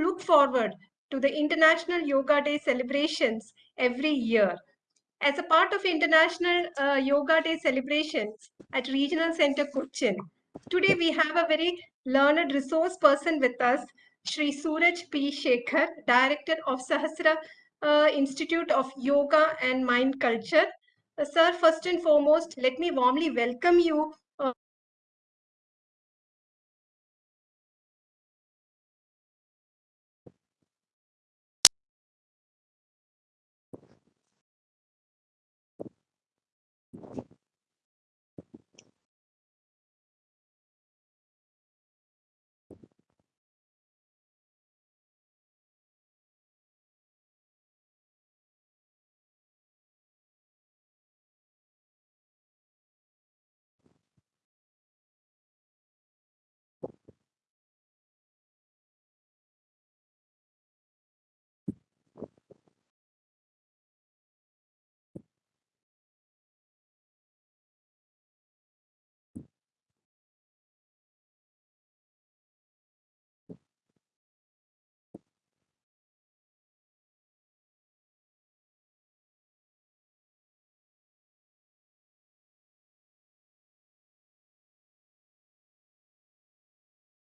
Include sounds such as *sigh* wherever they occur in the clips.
look forward to the International Yoga Day celebrations every year. As a part of International uh, Yoga Day celebrations at Regional Center Cochin, today we have a very learned resource person with us, Sri Suraj P. Shekhar, Director of Sahasra uh, Institute of Yoga and Mind Culture. Uh, sir, first and foremost, let me warmly welcome you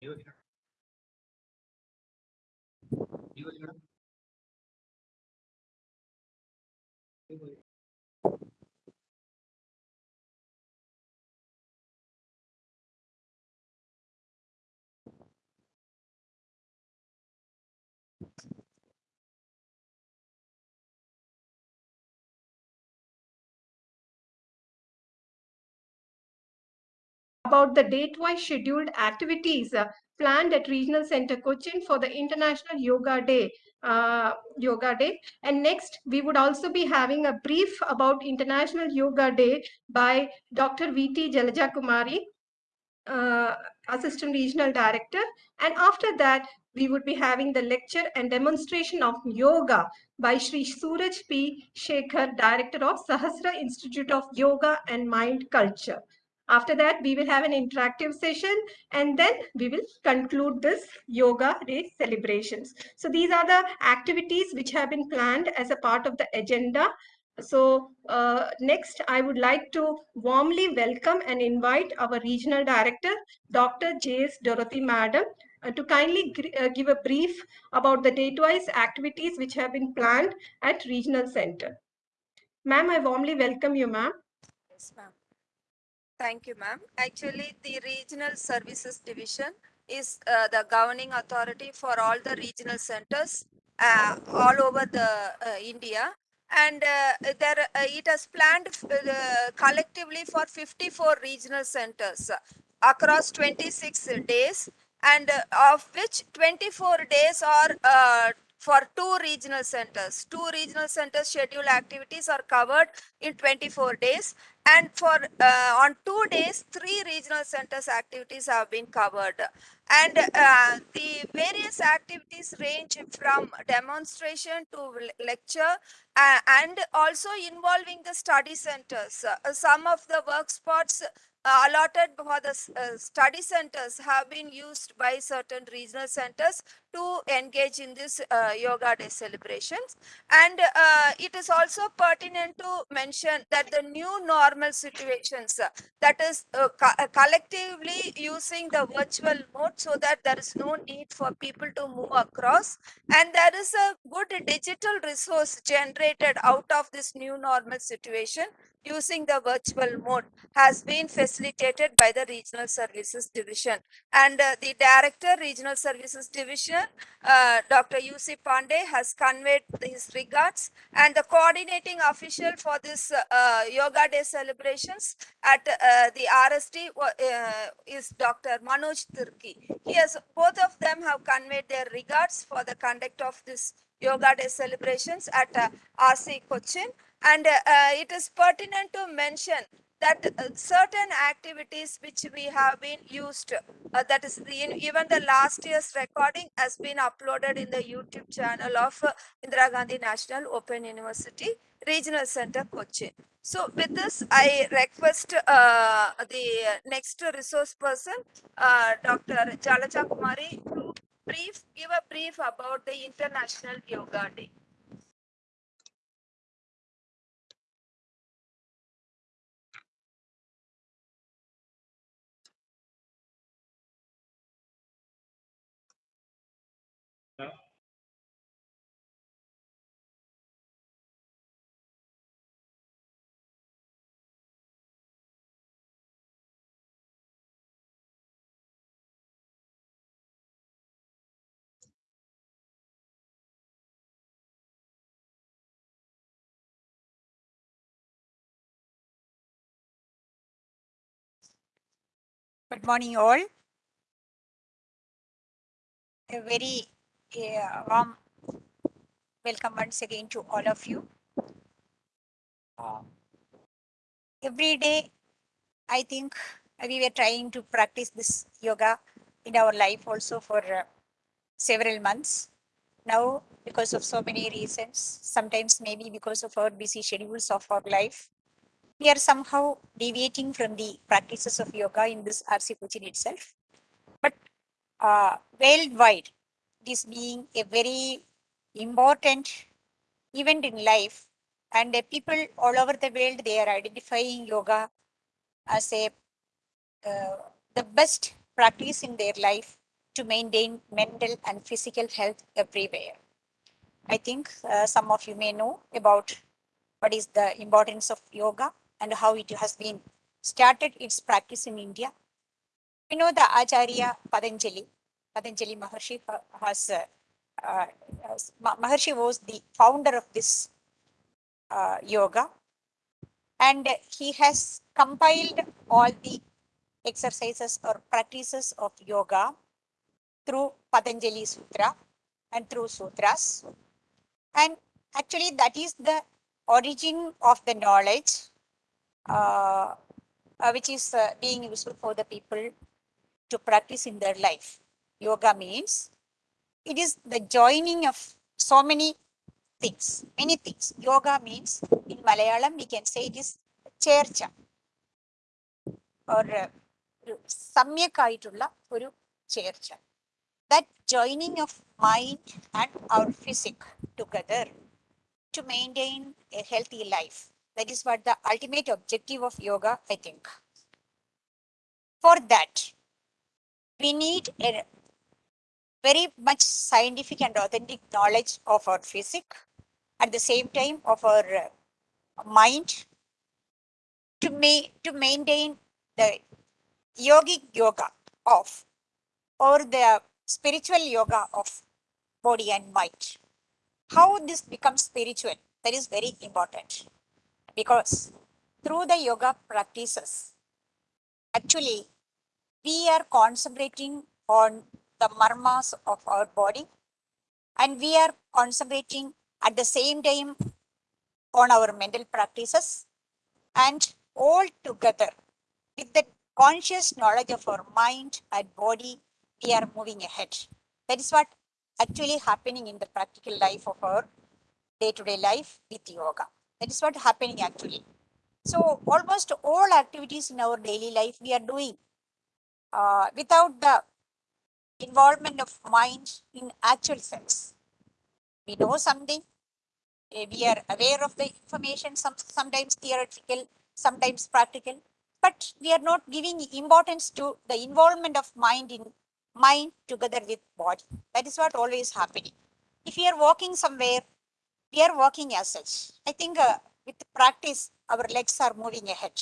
一个点，一个。About the date-wise scheduled activities uh, planned at Regional Center Cochin for the International Yoga Day. Uh, Yoga Day. And next, we would also be having a brief about International Yoga Day by Dr. V.T. Jalaja Kumari, uh, Assistant Regional Director. And after that, we would be having the lecture and demonstration of yoga by Sri Suraj P. Shekhar, Director of Sahasra Institute of Yoga and Mind Culture. After that, we will have an interactive session and then we will conclude this Yoga Day celebrations. So these are the activities which have been planned as a part of the agenda. So uh, next, I would like to warmly welcome and invite our Regional Director, Dr. J.S. Dorothy Madam, uh, to kindly uh, give a brief about the date-wise activities which have been planned at Regional Center. Ma'am, I warmly welcome you, ma'am. Yes, ma'am. Thank you, ma'am. Actually, the Regional Services Division is uh, the governing authority for all the regional centers uh, all over the uh, India. And uh, there, uh, it has planned uh, collectively for 54 regional centers across 26 days and of which 24 days are for two regional centers. Two regional centers schedule activities are covered in 24 days and for uh, on two days three regional centers activities have been covered. And uh, the various activities range from demonstration to lecture uh, and also involving the study centers. Uh, some of the work spots uh, allotted for the uh, study centers have been used by certain regional centers to engage in this uh, yoga day celebrations. And uh, it is also pertinent to mention that the new normal situations uh, that is uh, co collectively using the virtual mode so that there is no need for people to move across. And there is a good digital resource generated out of this new normal situation using the virtual mode has been facilitated by the Regional Services Division. And uh, the Director, Regional Services Division, uh, Dr. U.C. Pandey has conveyed his regards and the coordinating official for this uh, Yoga Day celebrations at uh, the RSD uh, is Dr. Manoj Tirki. He has, both of them have conveyed their regards for the conduct of this Yoga Day celebrations at uh, RC Cochin. And uh, it is pertinent to mention that uh, certain activities which we have been used uh, that is the, even the last year's recording has been uploaded in the youtube channel of uh, indira gandhi national open university regional center cochin. So with this i request uh, the next resource person uh, dr jalaja kumari brief, give a brief about the International Yoga Day. Good morning, all. A very uh, warm welcome once again to all of you. Uh, every day, I think we were trying to practice this yoga in our life also for uh, several months. Now, because of so many reasons, sometimes maybe because of our busy schedules of our life, we are somehow deviating from the practices of yoga in this RC Cochin itself. But uh, worldwide, this being a very important event in life, and people all over the world they are identifying yoga as a uh, the best practice in their life to maintain mental and physical health everywhere. I think uh, some of you may know about what is the importance of yoga and how it has been started its practice in India. We know the Acharya Patanjali, Patanjali Maharshi ha- has, uh, uh, Maharshi was the founder of this uh, yoga and he has compiled all the exercises or practices of yoga through Patanjali Sutra and through sutras. And actually, that is the origin of the knowledge uh, uh, which is uh, being useful for the people to practice in their life. Yoga means it is the joining of so many things, many things. Yoga means in Malayalam, we can say it is ചേർച്ച or uh, ഒരു സമ്യക്കായിട്ടുള്ള ഒരു ചേർച്ച that joining of mind and our physique together to maintain a healthy life. that is what the ultimate objective of yoga, I think. For that, we need a very much scientific and authentic knowledge of our physics, at the same time of our uh, mind, to, ma- to maintain the yogic yoga of or the spiritual yoga of body and mind. How this becomes spiritual, that is very important because through the yoga practices, actually, we are concentrating on the marmas of our body and we are concentrating at the same time on our mental practices and all together with the conscious knowledge of our mind and body we are moving ahead. That is what actually happening in the practical life of our day-to-day life with yoga that is what happening actually. So almost all activities in our daily life we are doing uh, without the involvement of mind in actual sense. We know something eh, we are aware of the information some sometimes theoretical sometimes practical but we are not giving importance to the involvement of mind in mind together with body. That is what always happening. If we are walking somewhere we are walking as such i think uh, with practice our legs are moving ahead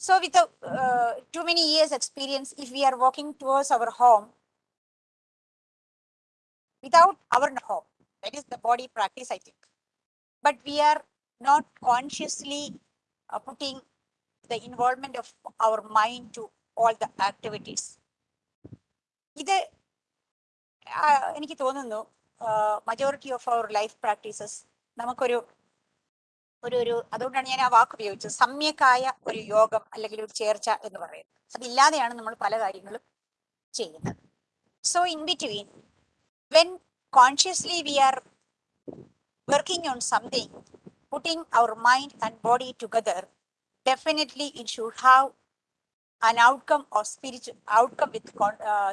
so with the uh, too many years experience if we are walking towards our home without our home that is the body practice i think but we are not consciously uh, putting the involvement of our mind to all the activities ഇത് ആ, എനിക്ക് തോന്നുന്നു Majority of our life practices നമുക്കൊരു ഒരു ഒരു അതുകൊണ്ടാണ് ഞാൻ ആ വാക്ക് ഉപയോഗിച്ചത്. സമ്യക്കായ ഒരു യോഗം അല്ലെങ്കിൽ ഒരു ചേർച്ച എന്ന് പറയുന്നത്. അതില്ലാതെയാണ് നമ്മൾ പല കാര്യങ്ങളും ചെയ്യുന്നത്. So in between when consciously we are working on something putting our mind and body together definitely it should have an outcome of spiritual outcome with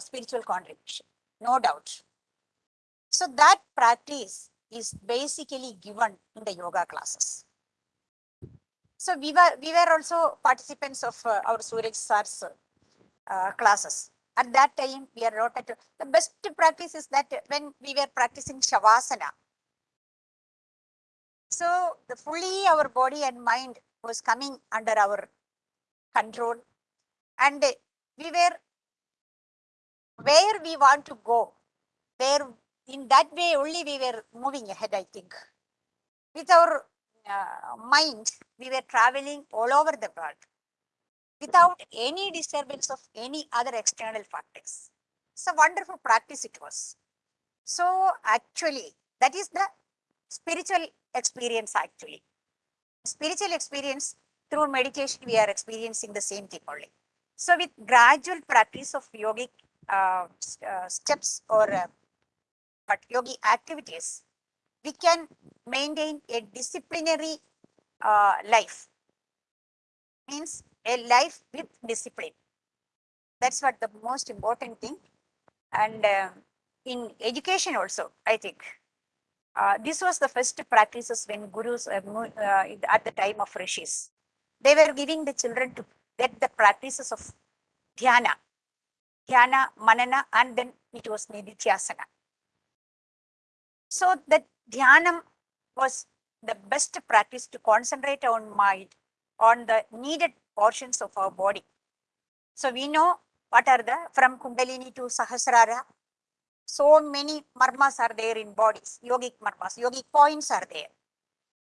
spiritual contribution no doubt So that practice is basically given in the yoga classes. So we were we were also participants of uh, our Suraj Sar's uh, classes. At that time, we are not at the best practice is that when we were practicing Shavasana. So the fully our body and mind was coming under our control and we were where we want to go where in that way only we were moving ahead i think. With our uh, mind we were traveling all over the world without any disturbance of any other external factors. It's a wonderful practice it was. So actually that is the spiritual experience actually. Spiritual experience through meditation we are experiencing the same thing only. So with gradual practice of yogic uh, uh, steps or uh, but yogi activities, we can maintain a disciplinary uh, life. Means a life with discipline. That's what the most important thing. And uh, in education also, I think. Uh, this was the first practices when gurus uh, at the time of rishis. They were giving the children to get the practices of dhyana, dhyana, manana, and then it was nididhyasana. So the dhyanam was the best practice to concentrate on mind on the needed portions of our body. So we know what are the from Kundalini to Sahasrara. So many marmas are there in bodies, yogic marmas, yogic points are there.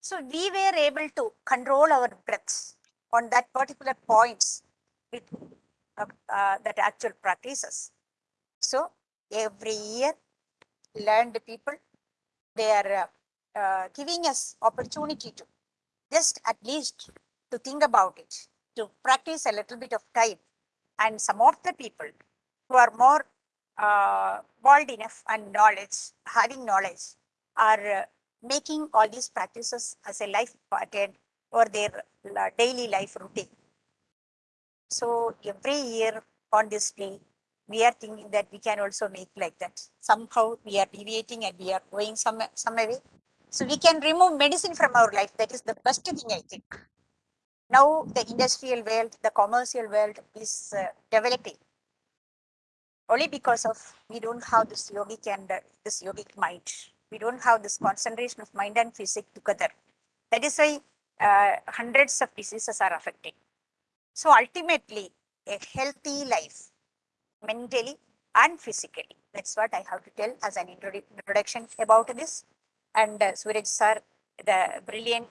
So we were able to control our breaths on that particular points with uh, uh, that actual practices. So every year learned people they are uh, giving us opportunity to just at least to think about it, to practice a little bit of time. And some of the people who are more uh, bold enough and knowledge, having knowledge, are uh, making all these practices as a life pattern or their uh, daily life routine. So every year on this day, we are thinking that we can also make like that. Somehow we are deviating and we are going some, some way. So we can remove medicine from our life. That is the best thing I think. Now the industrial world, the commercial world is uh, developing only because of we don't have this yogic and uh, this yogic mind. We don't have this concentration of mind and physics together. That is why uh, hundreds of diseases are affected. So ultimately, a healthy life mentally and physically. That's what I have to tell as an introduction about this. And uh, Suraj sir, the brilliant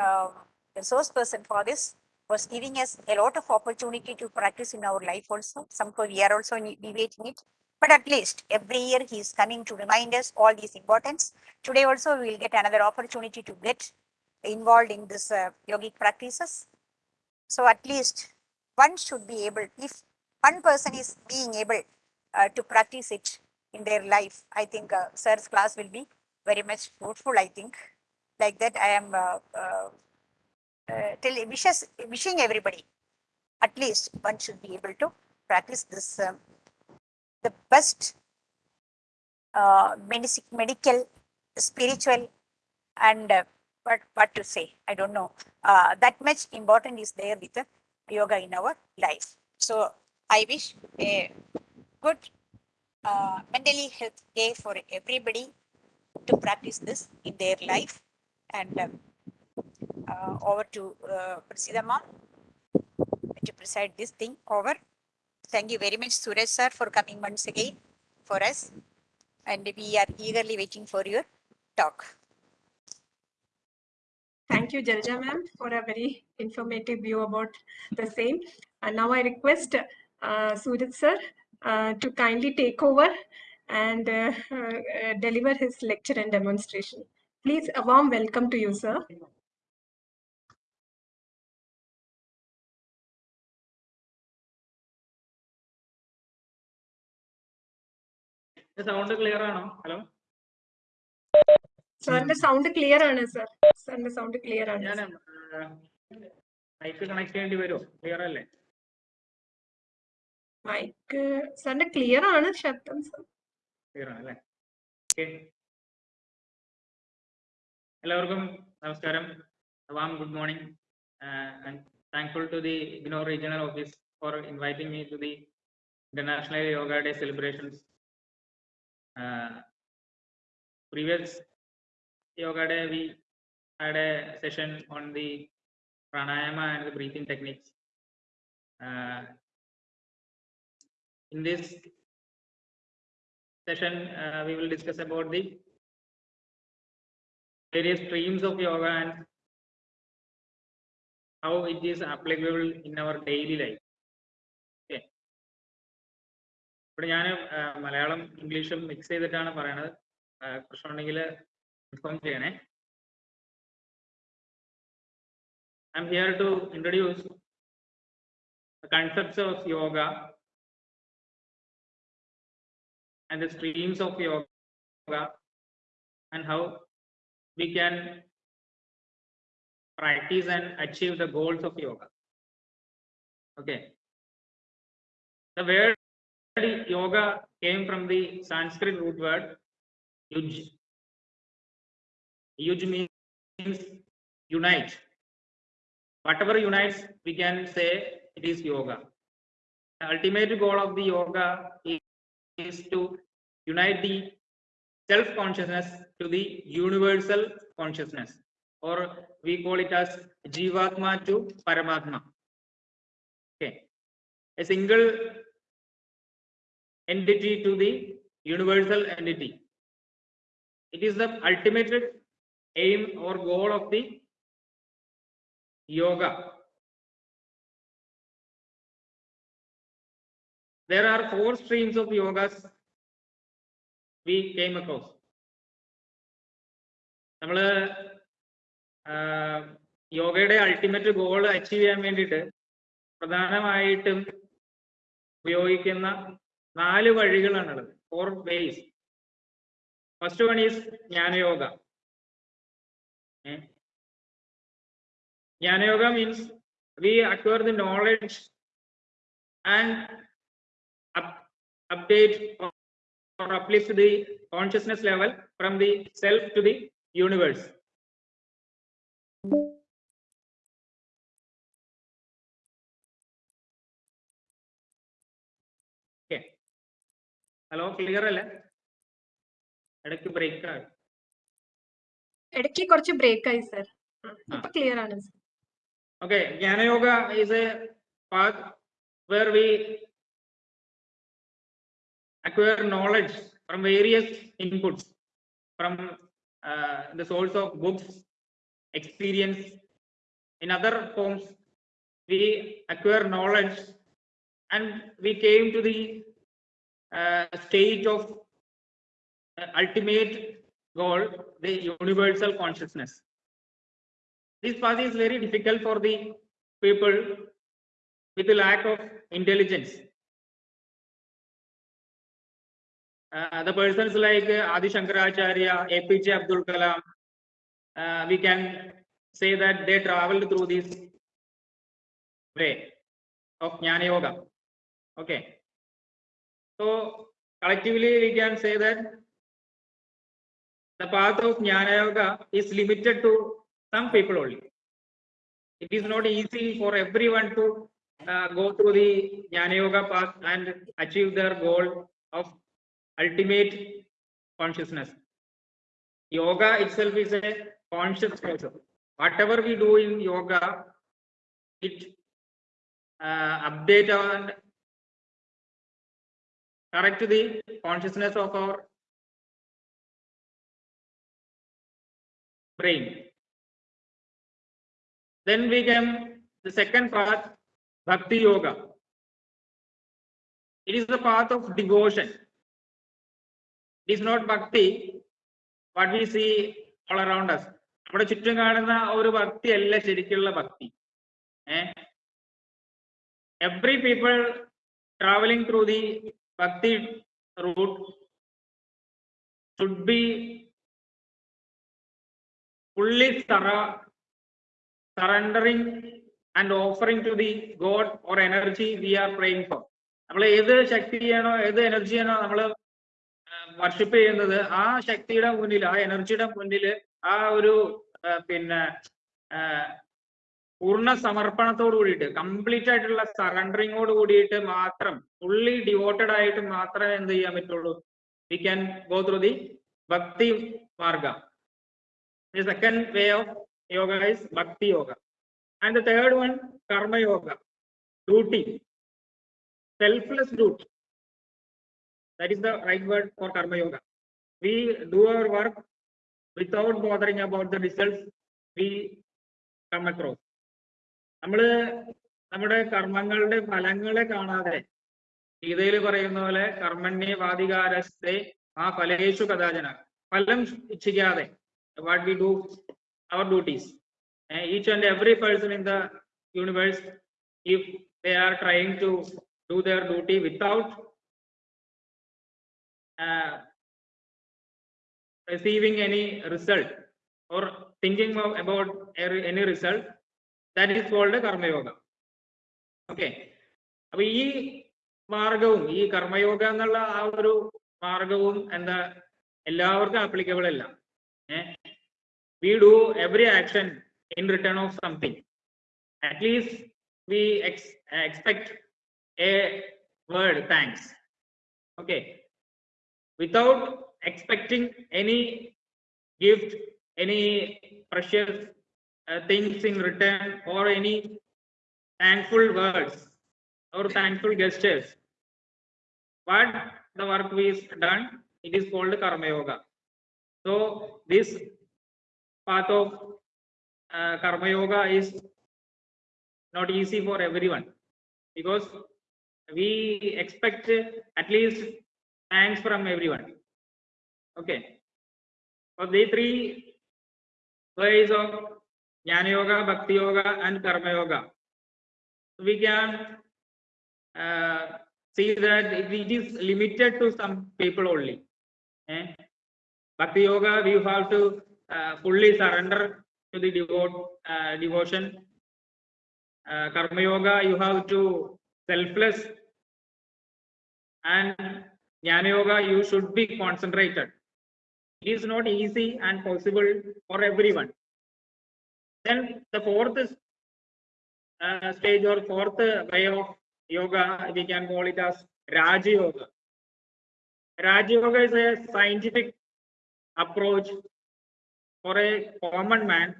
uh, resource person for this, was giving us a lot of opportunity to practice in our life also. Somehow we are also debating it. But at least every year he is coming to remind us all these importance. Today also we will get another opportunity to get involved in this uh, yogic practices. So at least one should be able, if one person is being able uh, to practice it in their life, I think uh, sir's class will be very much fruitful, I think. Like that, I am uh, uh, uh wishes, wishing everybody, at least one should be able to practice this, um, the best uh, medic, medical, spiritual, and what, what to say, I don't know. That much important is there with yoga in our life. So I wish a good uh, mentally health day for everybody to practice this in their life. And um, uh, over to uh, Prasidama to preside this thing over. Thank you very much, Suraj sir, for coming once again for us. And we are eagerly waiting for your talk. Thank you, Jalja ma'am, for a very informative view about the same. And now I request uh, Suraj sir uh, to kindly take over and uh, uh, deliver his lecture and demonstration. Please, a warm welcome to you, sir. Sound clear ആണോ hello സാറിന്റെ sound clear ആണ് sir സാറിന്റെ sound clear ആണ് ഞാൻ mic connect ചെയ്യേണ്ടി വരുമോ clear അല്ലേ mic സാറിന്റെ ക്ലിയർ ആണ് ശബ്ദം എല്ലാവർക്കും നമസ്കാരം. Warm good morning thankful to the ignore regional office for inviting me to the international yoga day celebrations previous yoga day we had a session on the pranayama and the techniques. Uh, in this session, uh, we will discuss about the various streams of yoga and how it is applicable in our daily life. Okay. ഇവിടെ ഞാൻ മലയാളം ഇംഗ്ലീഷും mix ചെയ്തിട്ടാണ് പറയണത് പ്രശ്നമുണ്ടെങ്കിൽ inform ചെയ്യണേ I M here to introduce concepts of yoga and the streams of yoga and how we can practice and achieve the goals of yoga. Okay. The word yoga came from the Sanskrit root word yuj. Yuj means unite. Whatever unites, we can say it is yoga. The ultimate goal of the yoga is to unite the self consciousness to the universal consciousness, or we call it as Jivatma to Paramatma. Okay, a single entity to the universal entity. It is the ultimate aim or goal of the yoga. There are four streams of yogas we came across. നമ്മൾ യോഗയുടെ ultimate goal achieve ചെയ്യാൻ വേണ്ടിയിട്ട് പ്രധാനമായിട്ടും ഉപയോഗിക്കുന്ന നാല് വഴികളാണുള്ളത്. Four ways first one is jnana yoga. Jnana yoga means we acquire the knowledge and update or, or uplift the consciousness level from the self to the universe. Okay. Hello clear അല്ലേ ഇടയ്ക്ക് break ആണ് ഇടയ്ക്ക് കുറച്ച് break ആയി sir ഇപ്പൊ clear ആണ് sir. Okay, Jnana Yoga is a path where we acquire knowledge from various inputs, from uh, the source of books, experience. In other forms, we acquire knowledge and we came to the uh, stage of uh, ultimate goal, the universal consciousness. This path is very difficult for the people with a lack of intelligence. Uh, the persons like uh, Adi Shankaracharya, APJ Abdul Kalam, uh, we can say that they traveled through this way of Jnana Yoga. Okay. So collectively we can say that the path of Jnana Yoga is limited to some people only. It is not easy for everyone to uh, go through the Jnana Yoga path and achieve their goal of ultimate consciousness. Yoga itself is a conscious process. Whatever we do in yoga, it uh, update and correct the consciousness of our brain. Then we come the second path, Bhakti Yoga. It is the path of devotion. It is not Bhakti, what we see all around us. നമ്മുടെ ചുറ്റും കാണുന്ന ഒരു ഭക്തി അല്ല ശരിക്കുള്ള ഭക്തി eh every people travelling through the bhakti route should be thorough, surrendering and offering to the God or energy we are praying for. നമ്മൾ ഏത് ശക്തിയാണോ ഏത് എനർജിയാണോ നമ്മൾ വർഷിപ്പ് ചെയ്യുന്നത് ആ ശക്തിയുടെ മുന്നിൽ ആ എനർജിയുടെ മുന്നിൽ ആ ഒരു പിന്നെ പൂർണ സമർപ്പണത്തോട് കൂടിയിട്ട് കംപ്ലീറ്റ് ആയിട്ടുള്ള സറണ്ടറിങ്ങോട് കൂടിയിട്ട് മാത്രം ഫുള്ളി ഡിവോട്ടഡ് ആയിട്ട് മാത്രമേ എന്ത് ചെയ്യാൻ പറ്റുള്ളൂ? We can go through the bhakti marga the second way of yoga is bhakti yoga and the third one karma yoga duty selfless duty. That is the right word for karma yoga. We do our work without bothering about the results we come across. നമ്മൾ നമ്മുടെ കർമ്മങ്ങളുടെ ഫലങ്ങളെ കാണാതെ ഗീതയിൽ പറയുന്ന പോലെ കർമ്മണ്യ വാദികാരസ്ഥെ ആ ഫലേഷു കഥാചന ഫലം ഇച്ഛിക്കാതെ what we do our duties each and every person in the universe if are trying to do their duty without uh, receiving any result or thinking of, about any result, that is called yoga. Okay. അപ്പൊ ഈ മാർഗവും ഈ കർമ്മയോഗ എന്നുള്ള ആ ഒരു മാർഗവും എന്താ എല്ലാവർക്കും ആപ്ലിക്കബിൾ അല്ല we do every action in return of something we ex- expect a word thanks okay without expecting any gift any precious uh, things in return or any thankful words or thankful gestures. What the work is done. It is called karma yoga. So this path of uh, karma yoga is not easy for everyone because we expect at least thanks from everyone. Okay. For the three ways of Jnana Yoga, Bhakti Yoga, and Karma Yoga, we can uh, see that it is limited to some people only. Eh? Bhakti Yoga, we have to uh, fully surrender to the devote, uh, devotion uh, karma yoga you have to selfless and jnana yoga you should be concentrated. It is not easy and possible for everyone. Then the fourth uh, stage or fourth way of yoga we can call it as raja yoga. Raja yoga is a scientific approach for a common man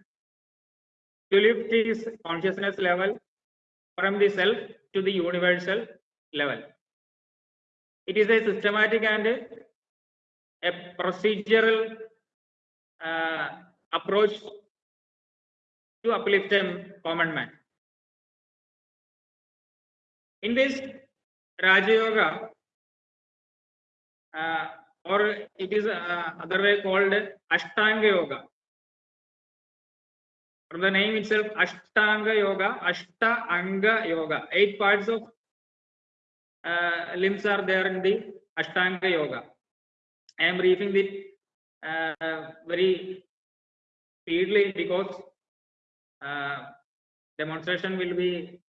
to lift his consciousness level from the self to the universal level. It is a systematic and a procedural uh, approach to uplift a common man. In this Raja Yoga, uh, or it is uh, other way called Ashtanga Yoga. From the name itself, Ashtanga Yoga, Ashta Anga Yoga. Eight parts of uh, limbs are there in the Ashtanga Yoga. I am briefing it uh, very speedily because uh, demonstration will be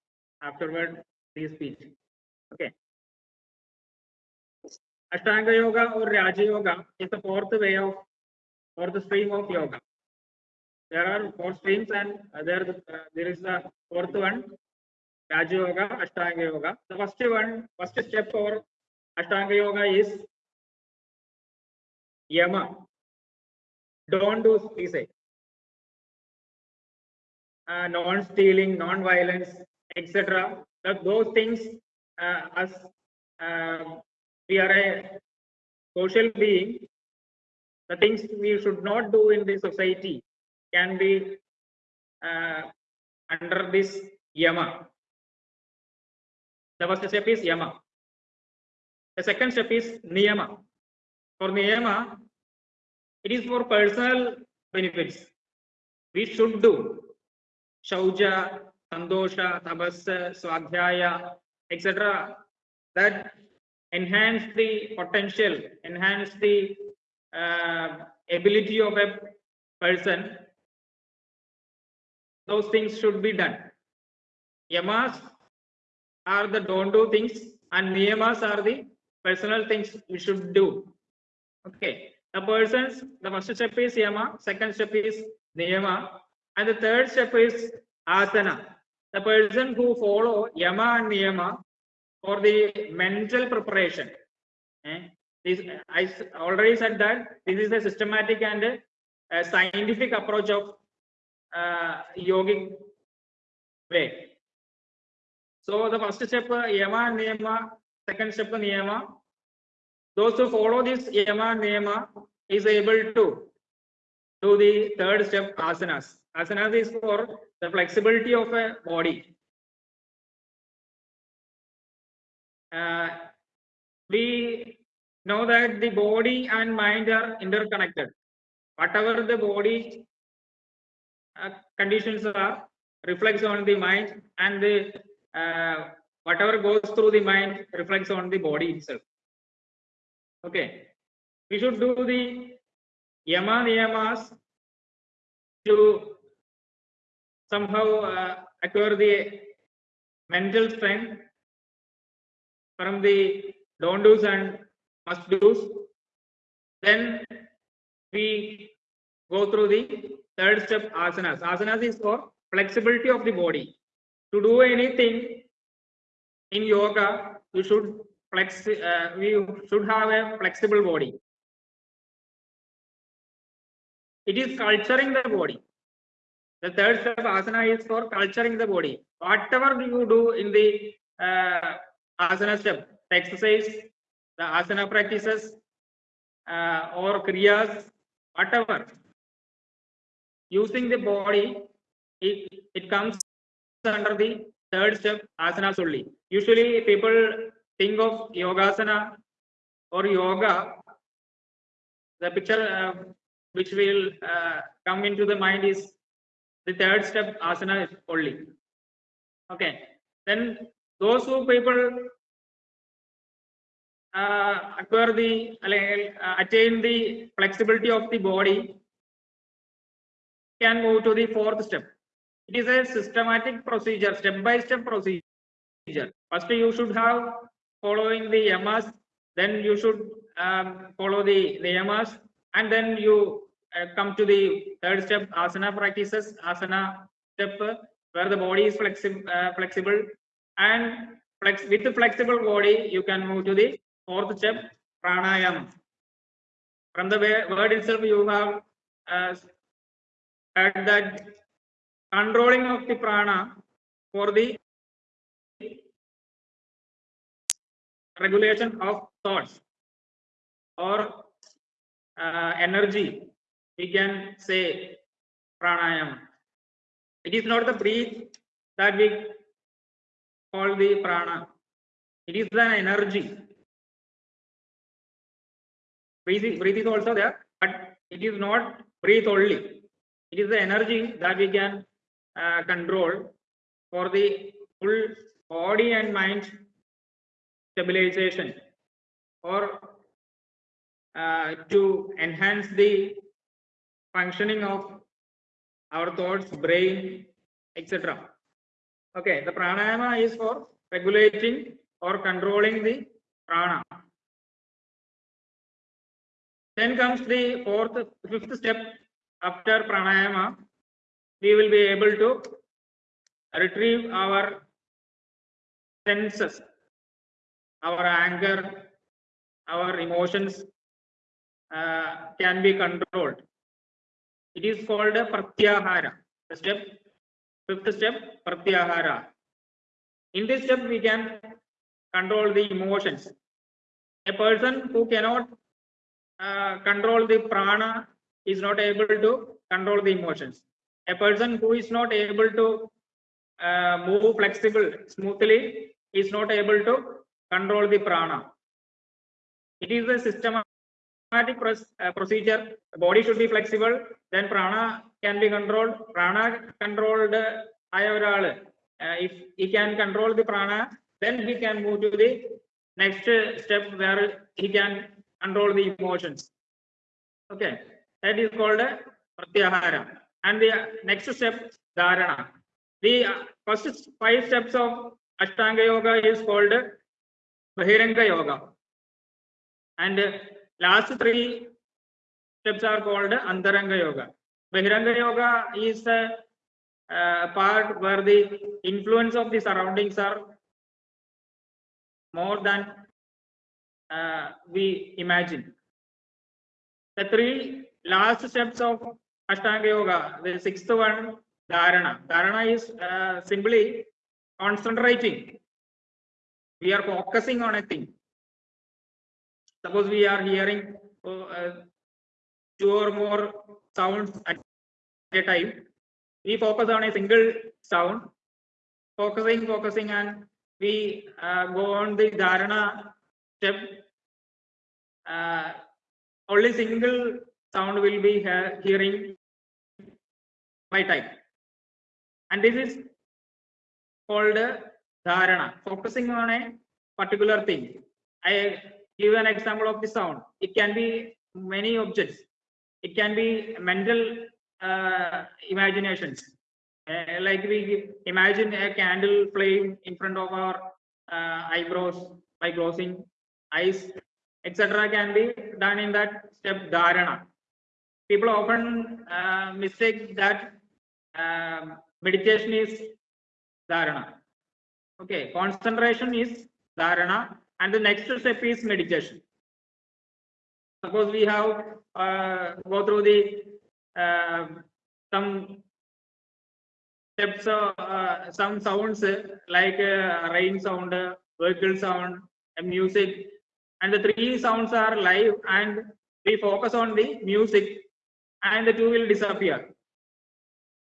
afterward this speech. Okay. Ashtanga Yoga or Raja Yoga is the fourth way of or the stream of yoga there are four streams and uh, there uh, there is the fourth one Raja Yoga, Ashtanga Yoga. The first one, first step for Ashtanga Yoga is Yama. Don't do, say. Uh, non-stealing, non-violence, etc. Those things, uh, as uh, we are a social being, the things we should not do in the society can be uh, under this yama. The first step is yama. The second step is niyama. For niyama, it is for personal benefits. We should do shauja, sandosha, tabassa, swadhyaya, etc. That enhance the potential, enhance the uh, ability of a person those things should be done. Yamas are the don't do things and niyamas are the personal things we should do. Okay, the persons, the first step is yama, second step is niyama, and the third step is asana. The person who follow yama and niyama for the mental preparation. Eh, This, I already said that this is a systematic and a scientific approach of uh, yogic way. So the first step, yama niyama, second step, niyama. Those who follow this yama niyama is able to do the third step, asanas. Asanas is for the flexibility of a body. Uh, we know that the body and mind are interconnected. Whatever the body uh, conditions are reflects on the mind and the uh, whatever goes through the mind reflects on the body itself. Okay, we should do the yama niyamas to somehow uh, acquire the mental strength from the don't do's and must do's. Then we go through the third step asanas. Asanas is for flexibility of the body. To do anything in yoga, you should flex, uh, we should have a flexible body. It is culturing the body. The third step asana is for culturing the body. Whatever you do in the uh, asana step, the exercise, the asana practices, uh, or kriyas, whatever. Using the body, it, it comes under the third step asanas only. Usually people think of yogasana or yoga. The picture uh, which will uh, come into the mind is the third step asana only. Okay. Then those who people uh, acquire the uh, attain the flexibility of the body can move to the fourth step it is a systematic procedure, step by step procedure. First, you should have following the yamas, then you should um, follow the the niyamas, and then you uh, come to the third step, asana practices, asana step, where the body is flexi- uh, flexible, and flex with the flexible body, you can move to the fourth step, pranayama. From the word itself, you have uh, heard that controlling of the prana for the regulation of thoughts or uh, energy we can say pranayama. It is not the breath that we call the prana. It is the energy. Breathe, is- breathe is also there but it is not breathe only. It is the energy that we can uh, control for the full body and mind stabilization or uh, to enhance the functioning of our thoughts, brain, etc. Okay, the pranayama is for regulating or controlling the prana. Then comes the fourth, fifth step after pranayama. We will be able to retrieve our senses, our anger, our emotions uh, can be controlled. It is called a pratyahara. The step, fifth step, pratyahara. In this step, we can control the emotions. A person who cannot uh, control the prana is not able to control the emotions A person who is not able to uh, move flexible smoothly is not able to control the prana. It is a systematic proc- uh, procedure. The body should be flexible. Then prana can be controlled. Prana controlled ആയ ഒരാള് uh, if he can control the prana, then he can move to the next step where he can control the emotions. Okay, that is called a pratyahara. and the next step, dharana. The uh, first five steps of Ashtanga Yoga is called Bahiranga Yoga. And last three steps are called Antaranga Yoga. Bahiranga Yoga is a uh, part where the influence of the surroundings are more than uh, we imagine. The three last steps of Ashtanga Yoga, the sixth one, Dharana. Dharana is uh, simply concentrating. We are focusing on a thing. Suppose we are hearing uh, two or more sounds at a time. We focus on a single sound, focusing, focusing, and we uh, go on the dharana step. Uh, only single sound will be hearing by time. And this is called dharana, focusing on a particular thing. I give an example of the sound. It can be many objects. It can be mental uh, imaginations. Uh, like we imagine a candle flame in front of our uh, eyebrows by closing eyes, etc. can be done in that step dharana. People often uh, mistake that um, meditation is dharana. Okay, concentration is dharana, and the next step is meditation. Suppose we have uh, go through the uh, some steps, uh, uh, some sounds uh, like uh, rain sound, vehicle sound, music, and the three sounds are live, and we focus on the music, and the two will disappear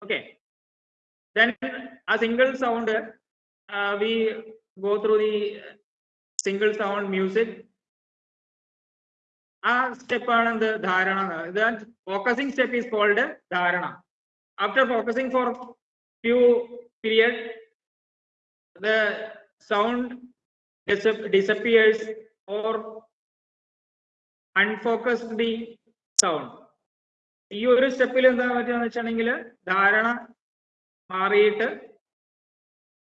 Okay. Then a single sound, uh, we go through the single sound music. ആ സ്റ്റെപ്പാണ് എന്ത് ധാരണ focusing step is called ധാരണ after focusing for few period the sound disappears or unfocused the sound ഈ ഒരു സ്റ്റെപ്പിൽ എന്താ പറ്റുക വെച്ചാണെങ്കിൽ ധാരണ മാറിയിട്ട്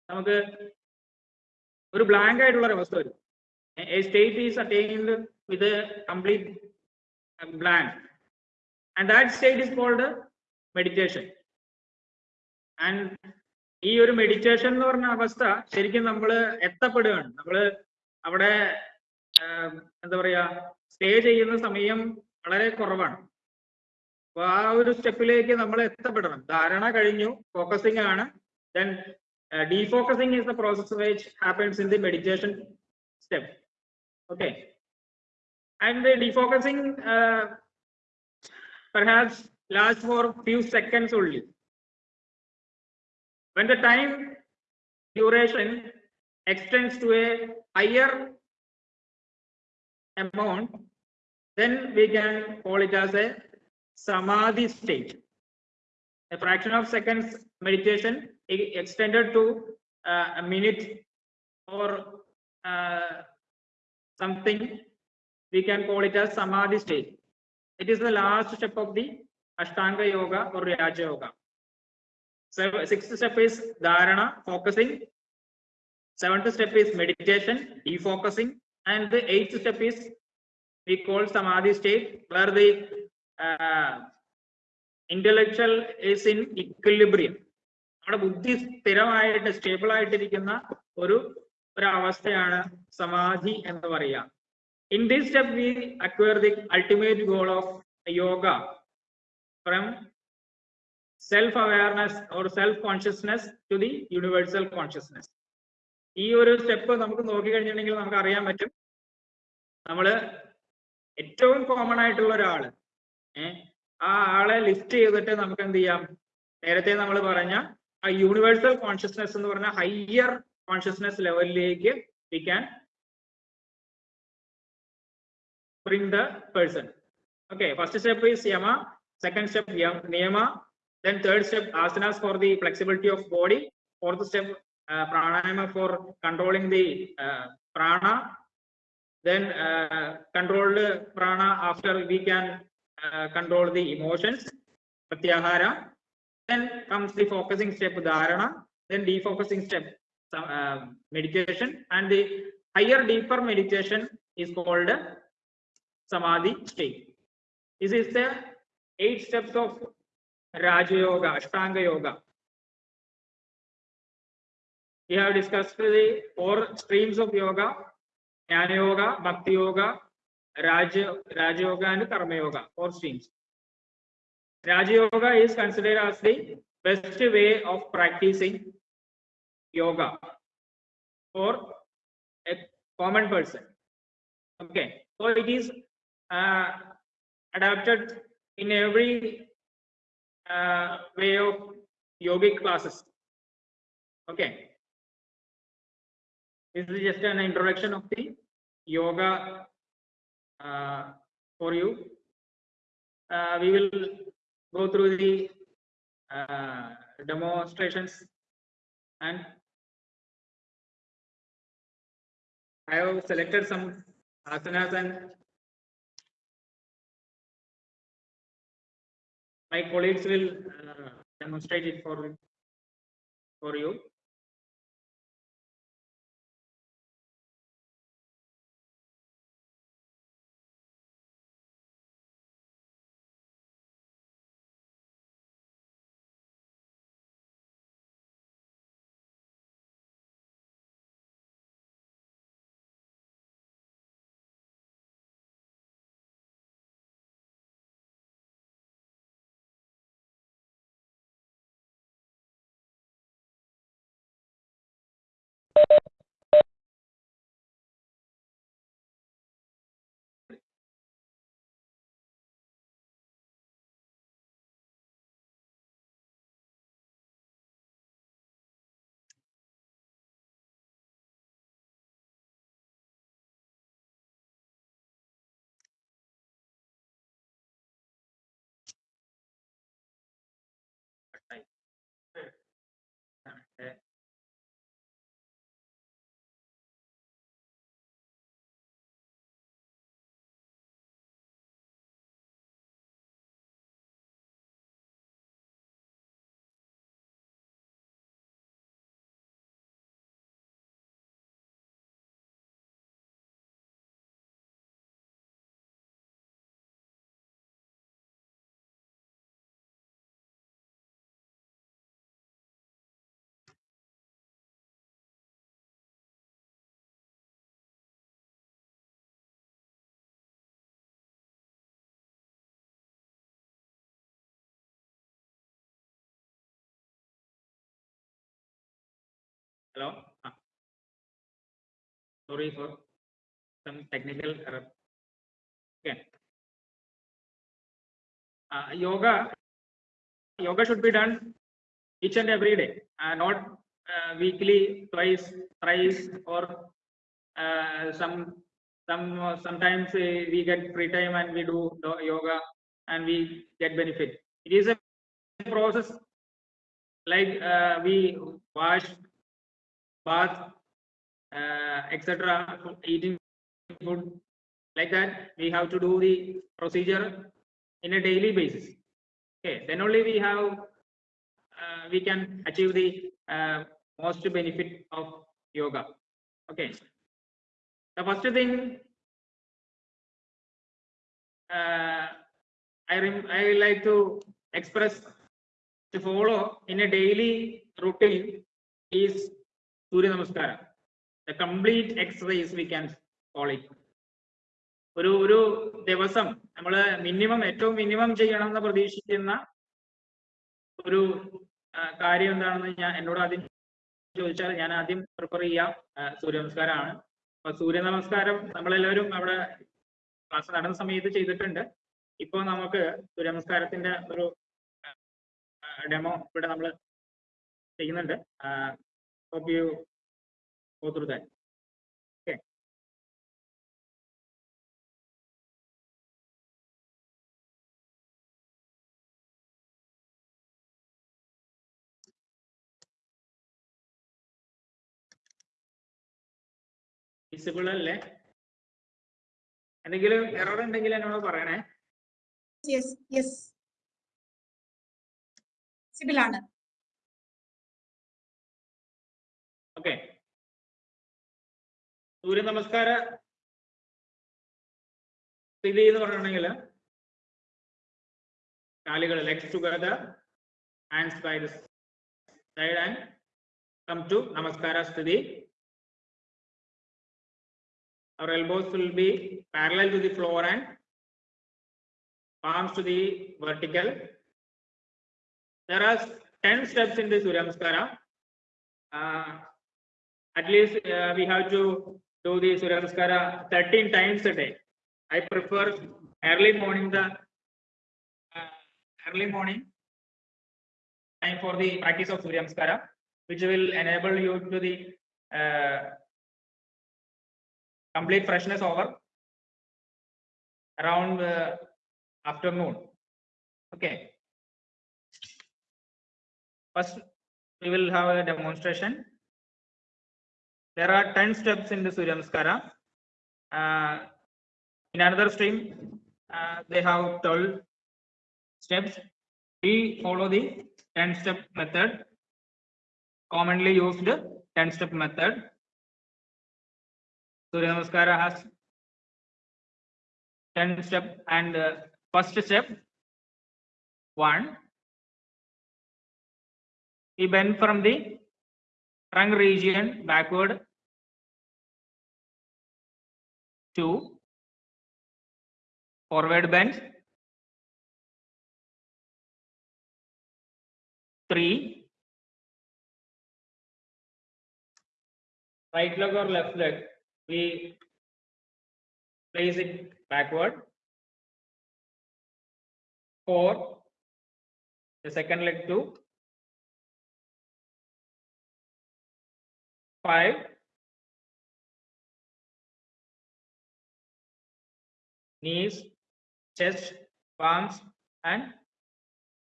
നമുക്ക് ഒരു ബ്ലാങ്ക് ആയിട്ടുള്ള ഒരു അവസ്ഥ വരും. A state is attained with complete blank and that state that called meditation and ഈ ഒരു മെഡിറ്റേഷൻ എന്ന് പറഞ്ഞ അവസ്ഥ ശരിക്കും നമ്മൾ എത്തപ്പെടുകയാണ്. നമ്മൾ അവിടെ എന്താ പറയാ സ്റ്റേ ചെയ്യുന്ന സമയം വളരെ കുറവാണ്. അപ്പൊ ആ ഒരു സ്റ്റെപ്പിലേക്ക് നമ്മൾ എത്തപ്പെടണം ധാരണ കഴിഞ്ഞു ഫോക്കസിംഗ് ആണ് then ഡീഫോക്കസിംഗ് is the process which happens in the meditation step. Okay. And the defocusing uh, perhaps lasts for few seconds only. When the time duration extends to a higher amount, then we can call it as a samadhi state. A fraction of seconds meditation extended to uh, a minute or uh, something, we can call it as samadhi state. It is the last step of the Ashtanga Yoga or Raja Yoga. So sixth step is dharana, focusing. Seventh step is meditation, defocusing, and the eighth step is we call samadhi state, where the uh, intellectual in equilibrium. നമ്മുടെ ബുദ്ധി സ്ഥിരമായിട്ട് stable ആയിട്ടിരിക്കുന്ന ഒരു ഒരു അവസ്ഥയാണ് സമാധി എന്ന് പറയുക in this step we acquire the ultimate goal of yoga from self awareness or self consciousness to the universal consciousness ഈ ഒരു സ്റ്റെപ്പ് നമുക്ക് നോക്കി കഴിഞ്ഞിട്ടുണ്ടെങ്കിൽ നമുക്ക് അറിയാൻ പറ്റും. നമ്മൾ ഏറ്റവും കോമൺ ആയിട്ടുള്ള ഒരാൾ ഏഹ് ആ ആളെ ലിസ്റ്റ് ചെയ്തിട്ട് നമുക്ക് എന്ത് ചെയ്യാം നേരത്തെ നമ്മൾ പറഞ്ഞ ആ യൂണിവേഴ്സൽ കോൺഷ്യസ്നെസ് എന്ന് പറഞ്ഞ ഹയർ കോൺഷ്യസ്നെസ് ലെവലിലേക്ക് we can bring the person. Okay, first step is yama, second step yam, niyama, then third step asanas for the flexibility of body, fourth step uh, pranayama for controlling the uh, prana, then uh, controlled prana after we can uh, control the emotions, pratyahara, then comes the focusing step dharana, then defocusing step uh, meditation and the higher, deeper meditation is called samadhi state. This is the eight steps of Raja Yoga, Ashtanga Yoga. We have discussed the four streams of yoga, Jnana Yoga, Bhakti Yoga, Raja, Yoga and Karma Yoga, four streams. Raja Yoga is considered as the best way of practicing yoga for a common person. Okay, so it is uh, adapted in every uh, way of yogic classes. Okay. This is just an introduction of the yoga for you. Uh, we will go through the uh, demonstrations and I have selected some asanas and my colleagues will uh, demonstrate it for for you. Hello. Ah. Sorry for some technical error. Okay. Uh, yoga, yoga should be done each and every day, uh, not uh, weekly, twice, thrice, or uh, some some sometimes uh, we get free time and we do yoga and we get benefit. It is a process like we wash bath, uh, etc. Eating food like that. We have to do the procedure in a daily basis. Okay, then only we have uh, we can achieve the uh, most benefit of yoga. Okay, the first thing uh, I I like to express to follow in a daily routine is Surya namaskaram complete exercise we can it it. ഒരു ഒരു ദിവസം നമ്മൾ minimum ഏറ്റവും minimum ചെയ്യണം എന്ന് പ്രതീക്ഷിക്കുന്ന ഒരു കാര്യം എന്താണെന്ന് ഞാൻ എന്നോട് ആദ്യം ചോദിച്ചാൽ ഞാൻ ആദ്യം പ്രിഫർ ചെയ്യാം. സൂര്യ നമസ്കാരമാണ് അപ്പൊ സൂര്യ നമസ്കാരം നമ്മളെല്ലാവരും അവിടെ ക്ലാസ് നടന്ന സമയത്ത് ചെയ്തിട്ടുണ്ട്. ഇപ്പൊ നമുക്ക് സൂര്യ നമസ്കാരത്തിന്റെ ഒരു ഡെമോ ഇവിടെ നമ്മൾ ചെയ്യുന്നുണ്ട്. Hope you. Go through that. Okay. Visible അല്ലേ? എന്തെങ്കിലും എറർ ഉണ്ടെങ്കിൽ എന്നോട് പറയണേ. സിബിൾ ആണ്. ഓക്കെ സൂര്യ നമസ്കാര സ്ഥിതി എന്ന് പറയുകയാണെങ്കിൽ കാലുകൾ legs together hands by the side and come to namaskara sthiti our elbows will be parallel to the floor and palms to the vertical there are 10 steps in the surya namaskara uh, at least uh, we have to do the surya namaskara 13 times a day. I prefer early morning the uh, early morning time for the practice of surya namaskara which will enable you to the uh, complete freshness over around uh, afternoon. Okay. First we will have a demonstration there are 10 steps in the surya namaskara uh, in another stream uh, they have 12 steps. We follow the 10 step method. Commonly used 10 step method. Surya Namaskara has 10 step and uh, first step one. We bend from the trunk region backward. Two. Forward bend three. Right leg or left leg we place it backward. Four, the second leg two. Five. Knees, chest, palms, and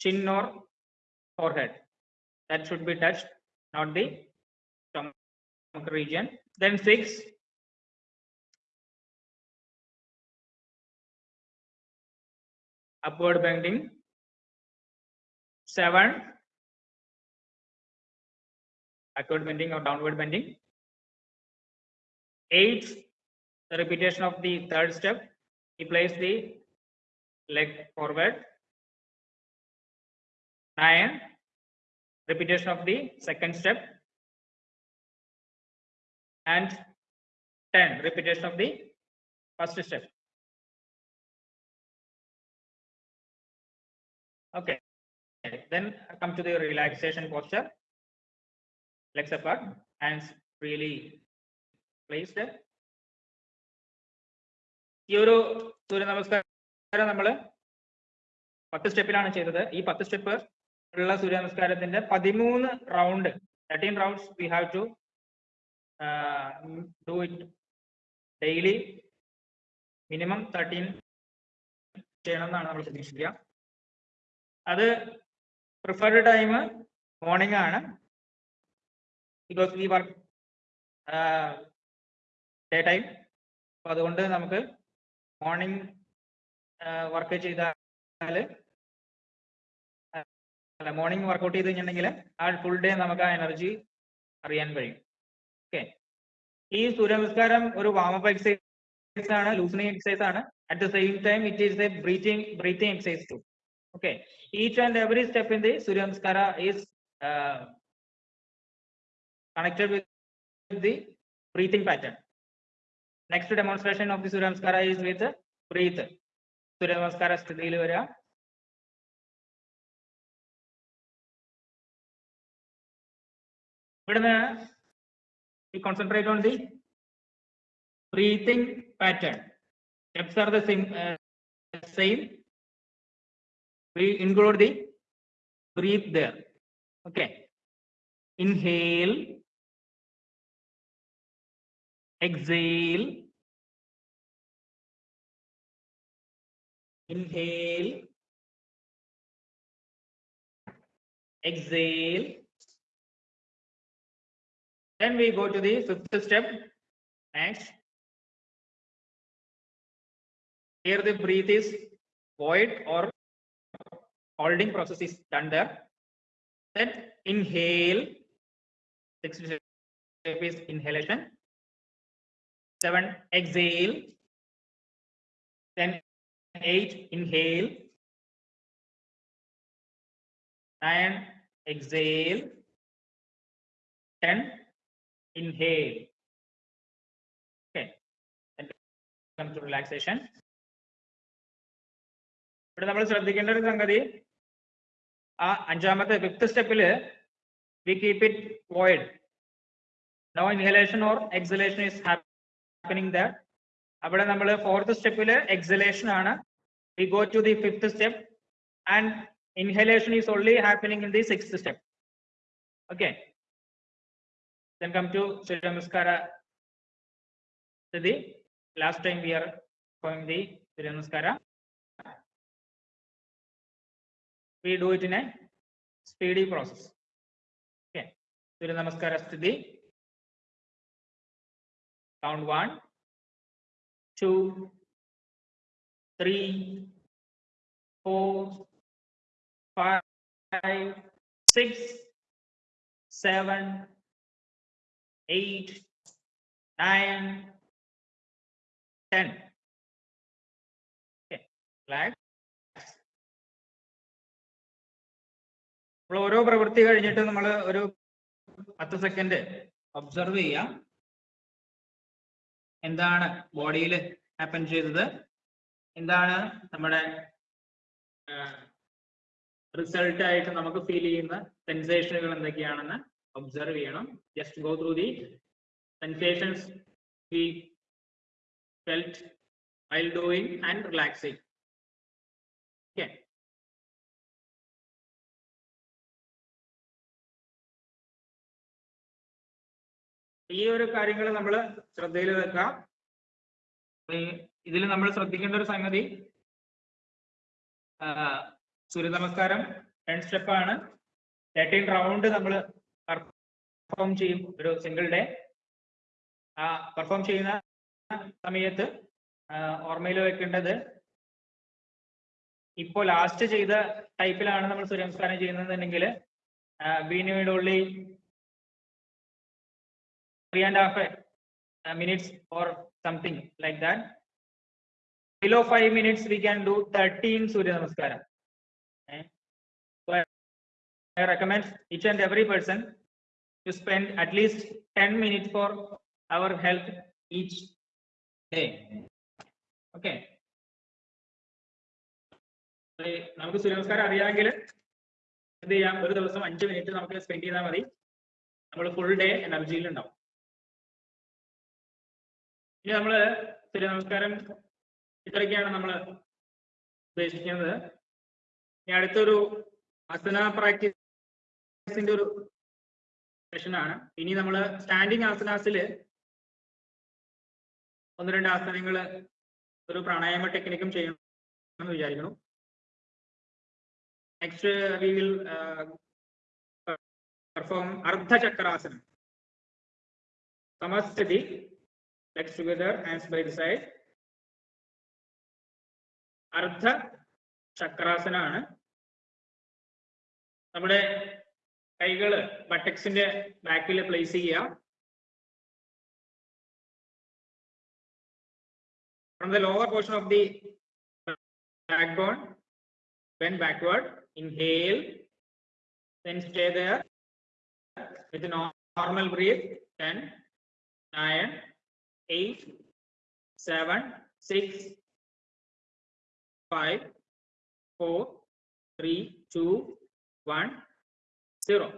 chin or forehead. That should be touched, not the stomach region. Then six, upward bending. Seven, backward bending or downward bending. Eight, the repetition of the third step. He the leg forward. Nine, repetition of the second step. And 10, repetition of the first step. Okay, then come to the relaxation posture. Legs apart, hands freely placed. ഈ ഒരു സൂര്യ നമസ്കാരം നമ്മൾ പത്ത് സ്റ്റെപ്പിലാണ് ചെയ്തത്. ഈ പത്ത് step ഉള്ള സൂര്യ നമസ്കാരത്തിന്റെ പതിമൂന്ന് round thirteen rounds we have to do it daily minimum thirteen ചെയ്യണം എന്നാണ് നമ്മൾ പ്രതീക്ഷിക്കുക. അത് പ്രിഫർഡ് ടൈം മോർണിംഗ് ആണ്. ബിക്കോസ് വി ഡേ ടൈം അപ്പൊ അതുകൊണ്ട് നമുക്ക് മോർണിംഗ് വർക്ക് ചെയ്താൽ അല്ല മോർണിംഗ് വർക്കൗട്ട് ചെയ്ത് കഴിഞ്ഞിട്ടുണ്ടെങ്കിൽ ആ ഫുൾ ഡേ നമുക്ക് ആ എനർജി അറിയാൻ കഴിയും. ഓക്കെ ഈ സൂര്യ നമസ്കാരം ഒരു വാമപ്പ് എക്സസൈസ് ആണ് ലൂസണിങ് എക്സസൈസ് ആണ്. At the same time it is a breathing breathing exercise to okay. Each and every step in the is uh, connected with the breathing pattern next demonstration of the surya namaskara is with the breathe surya namaskara സ്ഥിതിയിൽ വരിക ഇവിടുന്ന് we concentrate on the breathing pattern steps are the same uh, same we include the breathe there. Okay. Inhale. Exhale. Inhale. Exhale. Then we go to the fifth step. Next. Here the breath is void or holding process is done there. Then inhale. Sixth step is inhalation. seven exhale, then eight inhale, nine exhale, ten inhale. Okay, and come to relaxation. ഇവിടെ നമ്മൾ ശ്രദ്ധിക്കേണ്ട ഒരു സംഗതി ആ അഞ്ചാമത്തെ fifth സ്റ്റെപ്പില് we keep it void no inhalation or exhalation is happening there അവിടെ നമ്മൾ fourth സ്റ്റെപ്പിൽ എക്സലേഷൻ ആണ് we go to the fifth step and inhalation is only happening in the sixth step. Okay. then come to Surya Namaskara Siddhi. Last time we are going the Surya Namaskara. We do it in a speedy process. Okay. Surya Namaskara Siddhi. Count one, two, three, four, five, six, seven, eight, nine, ten. Okay, relax. നമ്മൾ ഓരോ പ്രവൃത്തി കഴിഞ്ഞിട്ട് നമ്മൾ ഒരു പത്ത് second observe ചെയ്യാം എന്താണ് ബോഡിയിൽ ഹാപ്പൻ ചെയ്തത് എന്താണ് നമ്മുടെ റിസൾട്ട് ആയിട്ട് നമുക്ക് ഫീൽ ചെയ്യുന്ന സെൻസേഷനുകൾ എന്തൊക്കെയാണെന്ന് ഒബ്സർവ് ചെയ്യണം just go through the sensations we felt while doing and relaxing. ഈ ഒരു കാര്യങ്ങൾ നമ്മൾ ശ്രദ്ധയിൽ വെക്കാം. ഇതിൽ നമ്മൾ ശ്രദ്ധിക്കേണ്ട ഒരു സംഗതി സൂര്യ നമസ്കാരം ടെൻ സ്റ്റെപ്പ് ആണ്. തേർട്ടീൻ റൗണ്ട് നമ്മൾ പെർഫോം ചെയ്യും ഒരു സിംഗിൾ ഡേ ആ പെർഫോം ചെയ്യുന്ന സമയത്ത് ഓർമ്മയിൽ വെക്കേണ്ടത് ഇപ്പോൾ ലാസ്റ്റ് ചെയ്ത ടൈപ്പിലാണ് നമ്മൾ Surya namaskaram ചെയ്യുന്നതെന്നുണ്ടെങ്കിൽ we Need only three and half minutes or something like that below five minutes we can do 13 surya namaskaram Eh? so I, I recommend each and every person to spend at least 10 minutes for our health each day okay ഏ, നമുക്ക് സൂര്യ നമസ്കാരം അറിയാമെങ്കിൽ എന്ത് ചെയ്യാം ഒരു ദിവസം അഞ്ച് minute നമുക്ക് സ്പെൻഡ് ചെയ്താൽ മതി നമ്മൾ ഫുൾ ഡേ എനർജിയിൽ ഉണ്ടാവും ഇനി നമ്മൾ സൂര്യ നമസ്കാരം ഇത്രയൊക്കെയാണ് നമ്മൾ ഉദ്ദേശിക്കുന്നത്. ഇനി അടുത്തൊരു ആസന പ്രാക്ടീസിന്റെ ഒരു സെഷനാണ്. ഇനി നമ്മൾ സ്റ്റാൻഡിങ് ആസനാസിൽ ഒന്ന് രണ്ട് ആസനങ്ങൾ ഒരു പ്രാണായാമ ടെക്നിക്കും ചെയ്യണം എന്ന് വിചാരിക്കുന്നു next we will perform ardhachakrasanam. Samasthiti. Legs together hands by the side ardha ചക്രാസനാണ്. നമ്മുടെ കൈകൾ ബട്ടക്സിന്റെ ബാക്കിൽ പ്ലേസ് ചെയ്യുക. From the lower portion of the backbone bend backward inhale then stay there with a normal breathe 10 9 8 7 6 five, four, three, two, one, zero.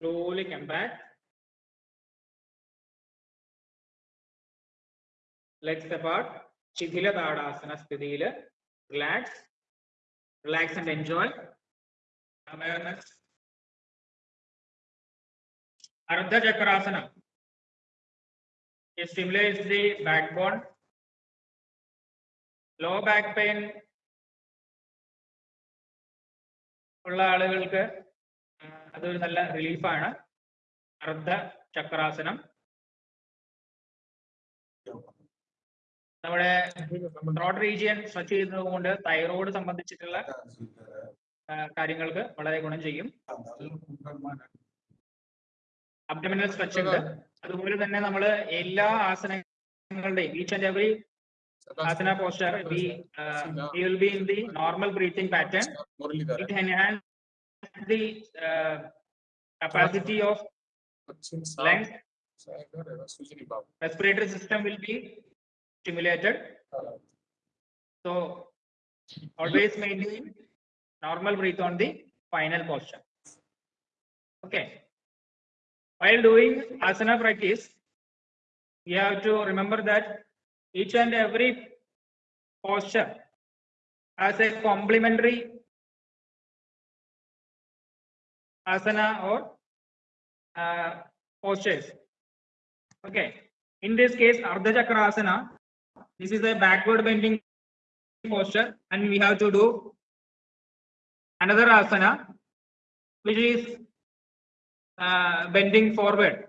Slowly come back. Legs apart. ശിഥില താടാസന സ്ഥിതിയിൽ relax relax and enjoy awareness അർദ്ധചക്രാസനം It stimulates the backbone. Low back pain ഉള്ള ആളുകൾക്ക് അതൊരു നല്ല റിലീഫാണ് അർദ്ധ ചക്രാസനം. നമ്മുടെ throat region stretch ചെയ്യുന്നത് കൊണ്ട് thyroid സംബന്ധിച്ചിട്ടുള്ള കാര്യങ്ങൾക്ക് വളരെ ഗുണം ചെയ്യും. അബ്ഡമിനൽ സ്ട്രെച്ച് ഉണ്ട് അതുപോലെ തന്നെ നമ്മൾ എല്ലാ ആസനങ്ങളും ആസനങ്ങളുടെയും each and every asana posture we uh, we will be in the normal breathing pattern it enhance the uh, capacity of lungs respiratory system will be stimulated so always maintain normal breath on the final posture okay while doing asana practice you have to remember that each and every posture has a complementary asana or uh, postures. Okay, in this case, Ardha Chakrasana, this is a backward bending posture, and we have to do another asana, which is uh, bending forward.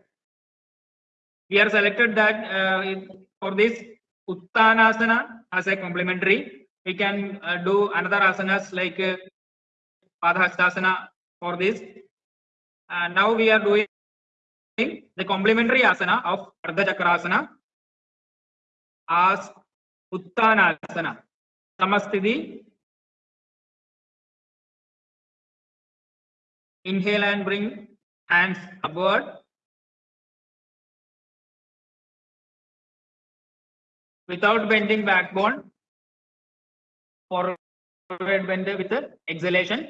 We are selected that uh, for this Uttanasana as a complementary. We can uh, do another asanas like uh, Padhastasana for this. And now we are doing the complementary asana of Ardha Chakrasana as Uttanasana. Samasthiti. Inhale and bring hands upward. Without bending backbone. Forward bend with the exhalation.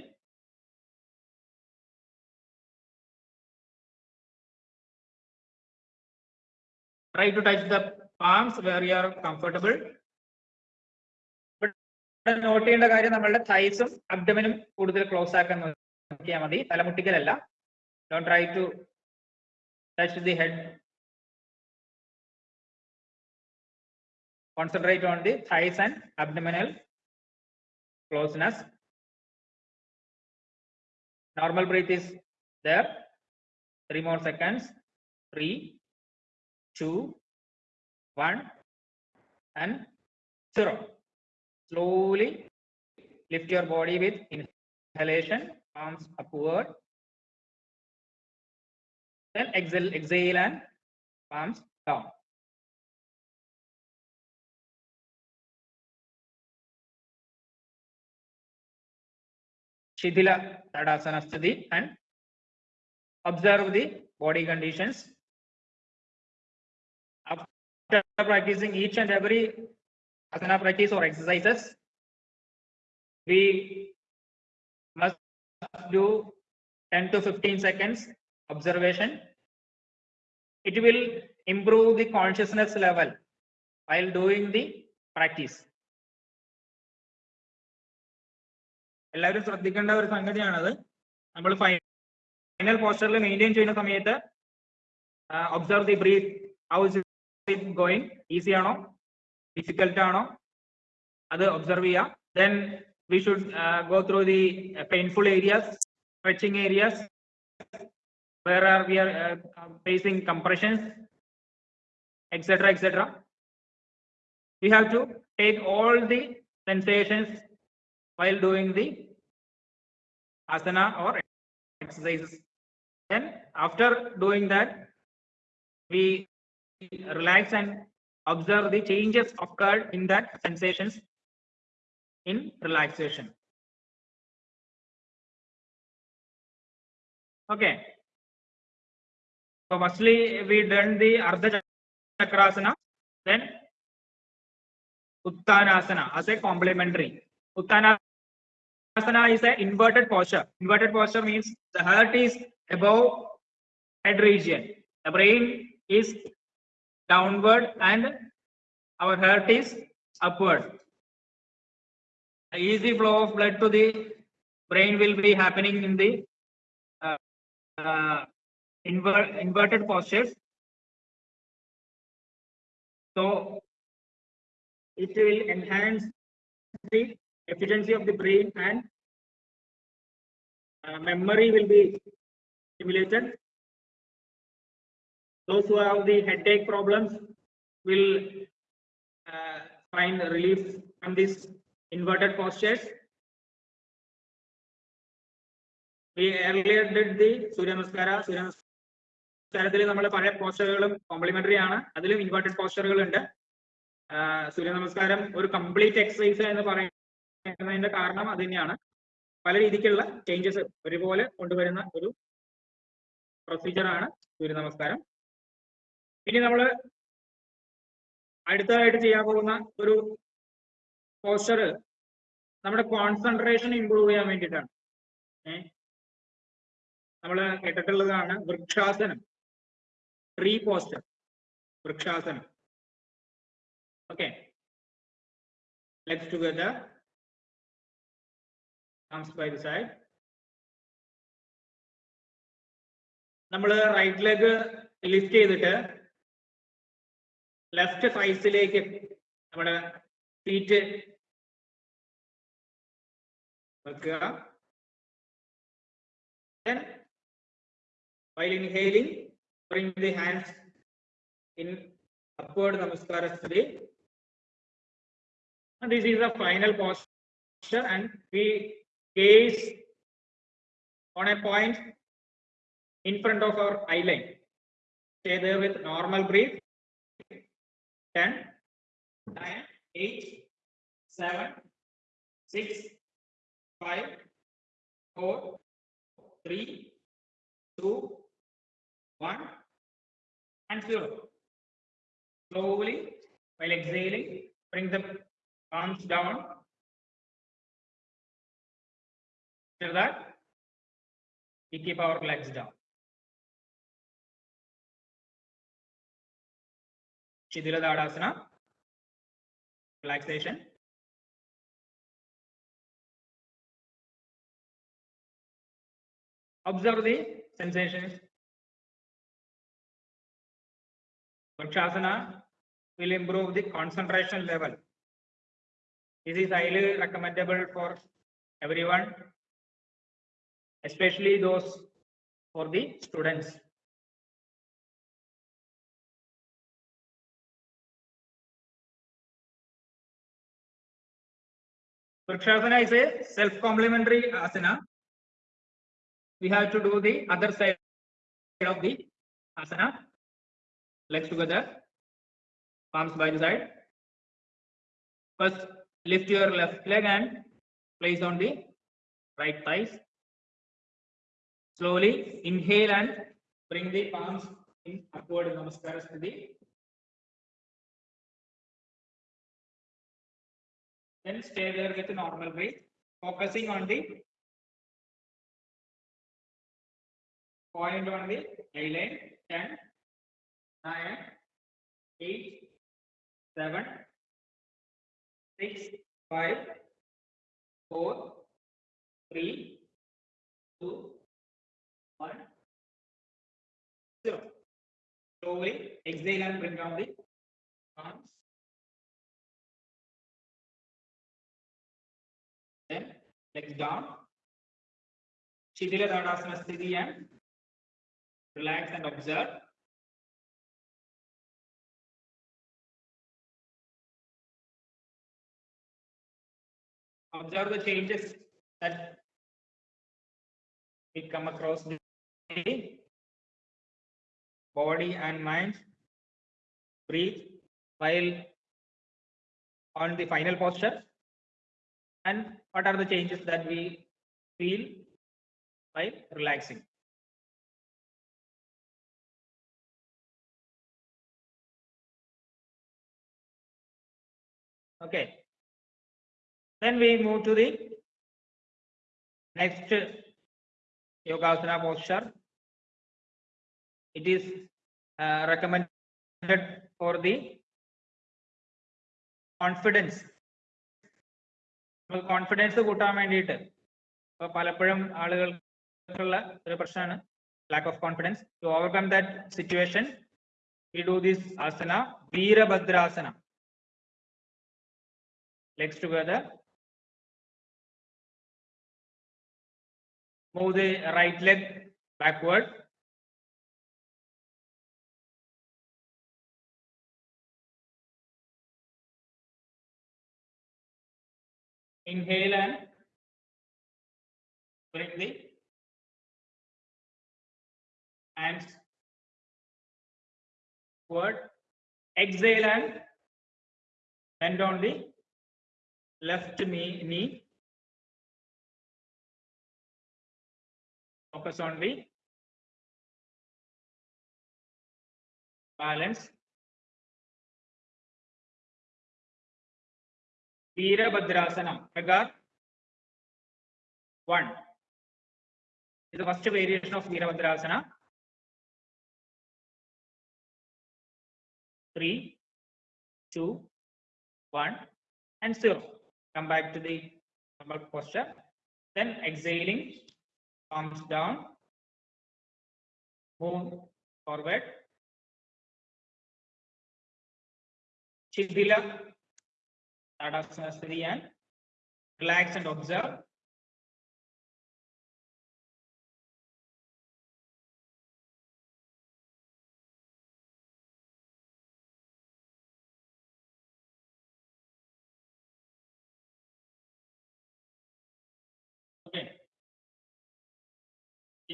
Try to touch the palms where you are comfortable. Note ചെയ്യേണ്ട കാര്യം നമ്മളുടെ തൈസും അബ്ഡമനും കൂടുതൽ close ആക്കാൻ നോക്കിയാൽ മതി തലമുട്ടിക്കലല്ല Don't try to touch the head. Concentrate on the thighs and abdominal closeness. Normal breath is there. Three more seconds. Three, two, one, and zero. Slowly lift your body with inhalation, arms upward, then exhale, exhale and palms down. Shidila Tadasana Sthiti and observe the body conditions. After practicing each and every asana practice or exercises, we must do 10 to 15 seconds observation. It will improve the consciousness level while doing the practice. എല്ലാവരും ശ്രദ്ധിക്കേണ്ട ഒരു സംഗതിയാണത് നമ്മൾ final പോസ്റ്ററിൽ maintain ചെയ്യുന്ന സമയത്ത് observe the breath how's it going easy ആണോ difficult ആണോ അത് ഒബ്സർവ് ചെയ്യാം then we should go through the painful areas stretching areas where are we are uh, facing compressions, etc., etc. We have to take all the sensations while doing the asana or exercises. Then after doing that, we relax and observe the changes occurred in that sensations in relaxation. Okay. So firstly, we done the Ardha Chakrasana, then Uttanasana as a complementary. Uttanasana is an inverted posture. Inverted posture means the heart is above head region. The brain is downward and our heart is upward. The easy flow of blood to the brain will be happening in the uh, uh, invert, inverted postures. So it will enhance the efficiency of the brain and uh, memory will be stimulated. Those who have the headache problems will uh, find relief from this inverted postures. We earlier did the Surya Namaskara. Surya Namaskaraത്തിൽ നമ്മൾ പല പോസ്റ്ററുകളും complementary ആണ്. അതിലും inverted പോസ്റ്ററുകൾ ഉണ്ട്. സൂര്യ നമസ്കാരം ഒരു കംപ്ലീറ്റ് എക്സസൈസ് എന്ന് പറയുന്നതിന്റെ കാരണം അത് തന്നെയാണ്. പല രീതിക്കുള്ള ചേഞ്ചസ് ഒരുപോലെ കൊണ്ടുവരുന്ന ഒരു പ്രൊസീജിയർ ആണ് സൂര്യ നമസ്കാരം. ഇനി നമ്മൾ അടുത്തതായിട്ട് ചെയ്യാൻ പോകുന്ന ഒരു പോസ്റ്റർ നമ്മുടെ കോൺസെൻട്രേഷൻ ഇമ്പ്രൂവ് ചെയ്യാൻ വേണ്ടിയിട്ടാണ്. നമ്മൾ കേട്ടിട്ടുള്ളതാണ് vrikshasanam. Tree posture vrikshasanam okay side. നമ്മൾ റൈറ്റ് ലെഗ് ലിഫ്റ്റ് ചെയ്തിട്ട് ലെഫ്റ്റ് സൈസിലേക്ക് നമ്മുടെ ഫീറ്റ് വെക്കുക. While inhaling bring the hands in upward namaskara sthiti and this is the final posture and we gaze on a point in front of our eye line. Stay there with normal breath. 10 9 8 7 6 5 4 three, two, one, and. Slowly, while exhaling, bring the arms down. After that, we keep our legs down. Shidila Tadasana, relaxation. Observe the sensations. Vrikshasana will improve the concentration level. This is highly recommendable for everyone, especially those for the students. Vrikshasana is a self-complementary asana we have to do the other side of the asana. Legs together, palms by the side. First, lift your left leg and place on the right thighs. Slowly inhale and bring the palms in upward namaskara sthiti. Then stay there with normal breath, focusing on the point on the eye line 10 9 8 7 6 5 4 3 2 1 0 slowly exhale and bring down the arms. Then legs down. Shidila Tadasana Sthiti and relax and observe. Observe the changes that we come across the body and mind. Breathe while on the final posture. And what are the changes that we feel while relaxing? Okay. Then we move to the next Yogasana posture. It is uh, recommended for the confidence. Confidence കൂട്ടാൻ വേണ്ടിയിട്ട് ഇപ്പൊ പലപ്പോഴും ആളുകൾക്കുള്ള ഒരു പ്രശ്നമാണ് lack of confidence. To overcome that situation, we do this asana, Veerabhadrasana. legs together. Move the right leg backward. Inhale and bring the hands forward. Exhale and Bend on the left knee, knee. Focus on the balance. Veerabhadrasana, Pragar. One. Is the first variation of Veerabhadrasana. Three, two, one, and zero. Come back to the normal posture. Then exhaling, arms down. Move forward. Shithila, Tadasana and relax and observe.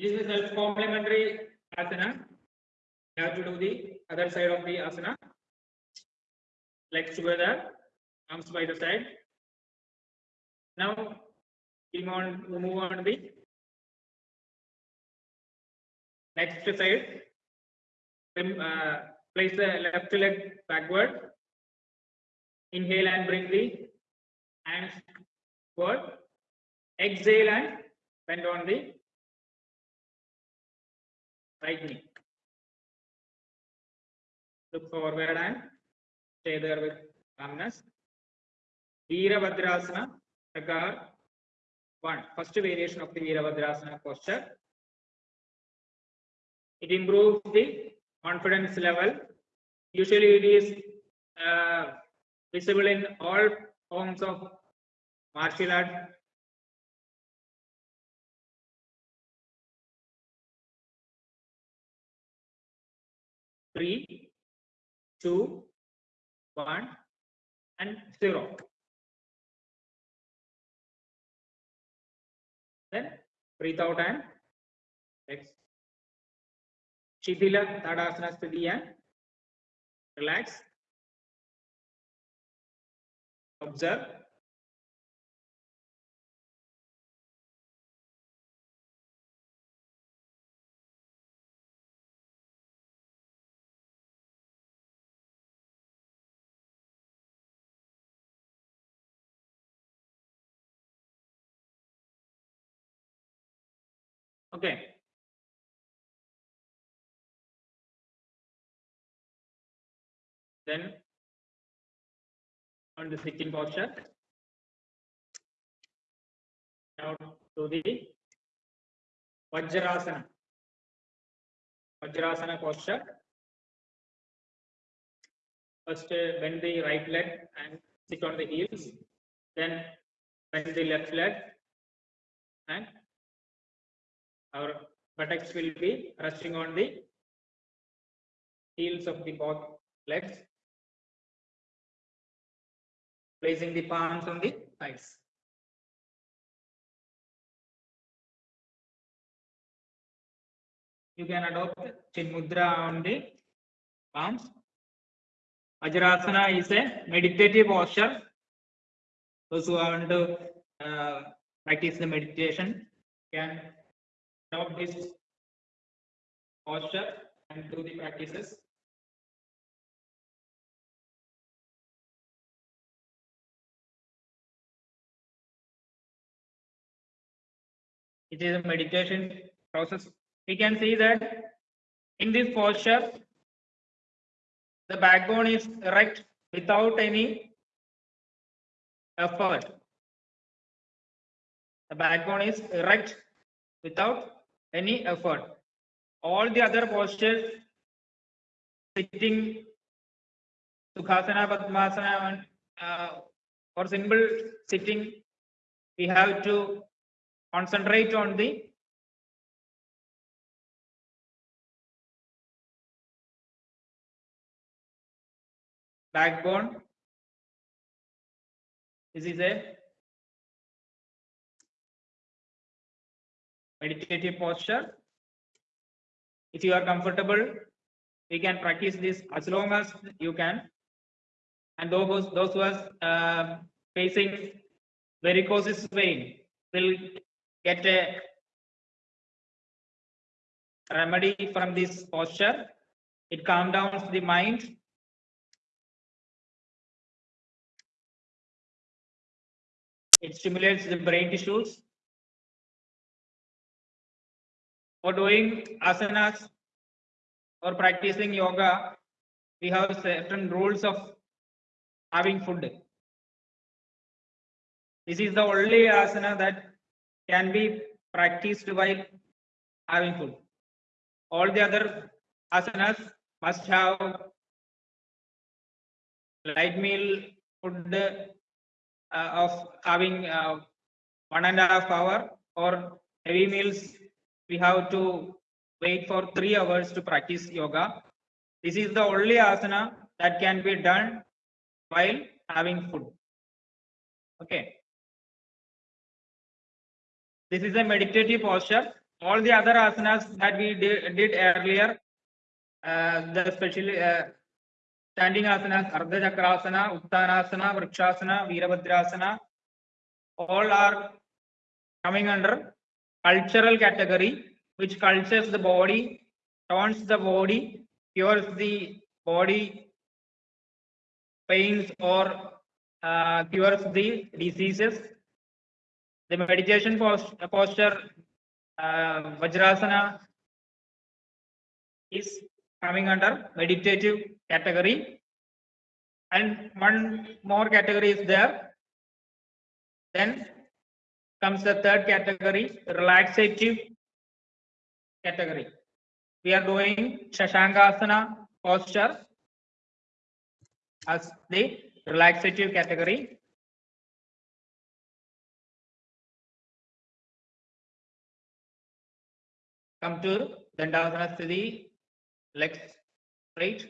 It is a self-complementary asana. You have to do the other side of the asana. Legs together, arms by the side. Now, we move on to the next side. Uh, place the left leg backward. Inhale and bring the hands forward. Exhale and bend on the knee. Look forward and stay there with calmness. Veerabhadrasana. One, first variation of the Veerabhadrasana posture. It improves the confidence level. Usually it is uh, visible in all forms of martial art three, two, one, and zero. Then breathe out and next. Shithila Tadasana Sthiti and relax. Observe. Then on the sitting posture. Now to the Vajrasana. Vajrasana posture. First uh, bend the right leg and sit on the heels. Then bend the left leg and our buttocks will be resting on the heels of the both legs. Placing the palms on the thighs. You can adopt Chin Mudra on the palms. Vajrasana is a meditative posture. Those who want to uh, practice the meditation can adopt this posture and do the practices. It is a meditation process. We can see that in this posture, the backbone is erect without any effort. The backbone is erect without any effort. All the other postures, sitting, Sukhasana, Padmasana, and, uh, or simple sitting, we have to concentrate on the backbone. This is a meditative posture. If you are comfortable, we can practice this as long as you can. and those those who are uh, facing varicose vein will get a remedy from this posture. It calms down the mind. It stimulates the brain tissues. For doing asanas or practicing yoga, we have certain rules of having food. This is the only asana that can be practiced while having food. All the other asanas must have light meal food uh, of having uh, one and a half hour or heavy meals we have to wait for three hours to practice yoga. This is the only asana that can be done while having food. Okay. This is a meditative posture. All the other asanas that we did, earlier, uh, the especially uh, standing asanas, Ardha Chakrasana, Uttanasana, Vrikshasana, Veerabhadrasana, all are coming under cultural category, which cultures the body, tones the body, cures the body pains or uh, cures the diseases. The meditation pos- posture, uh, Vajrasana, is coming under meditative category. And one more category is there. Then comes the third category, relaxative category. We are doing Shashankasana posture as the relaxative category. Come to Dandasana Sthiti, legs straight,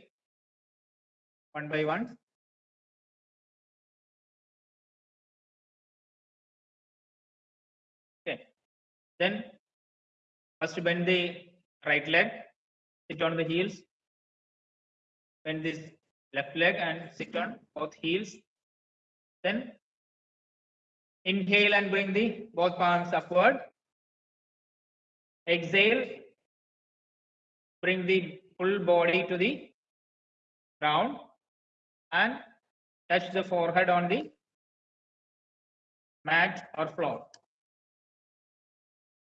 one by one. Okay, then first bend the right leg, sit on the heels. Bend this left leg and sit on both heels. Then inhale and bring the both palms upward. Exhale, bring the full body to the ground and touch the forehead on the mat or floor.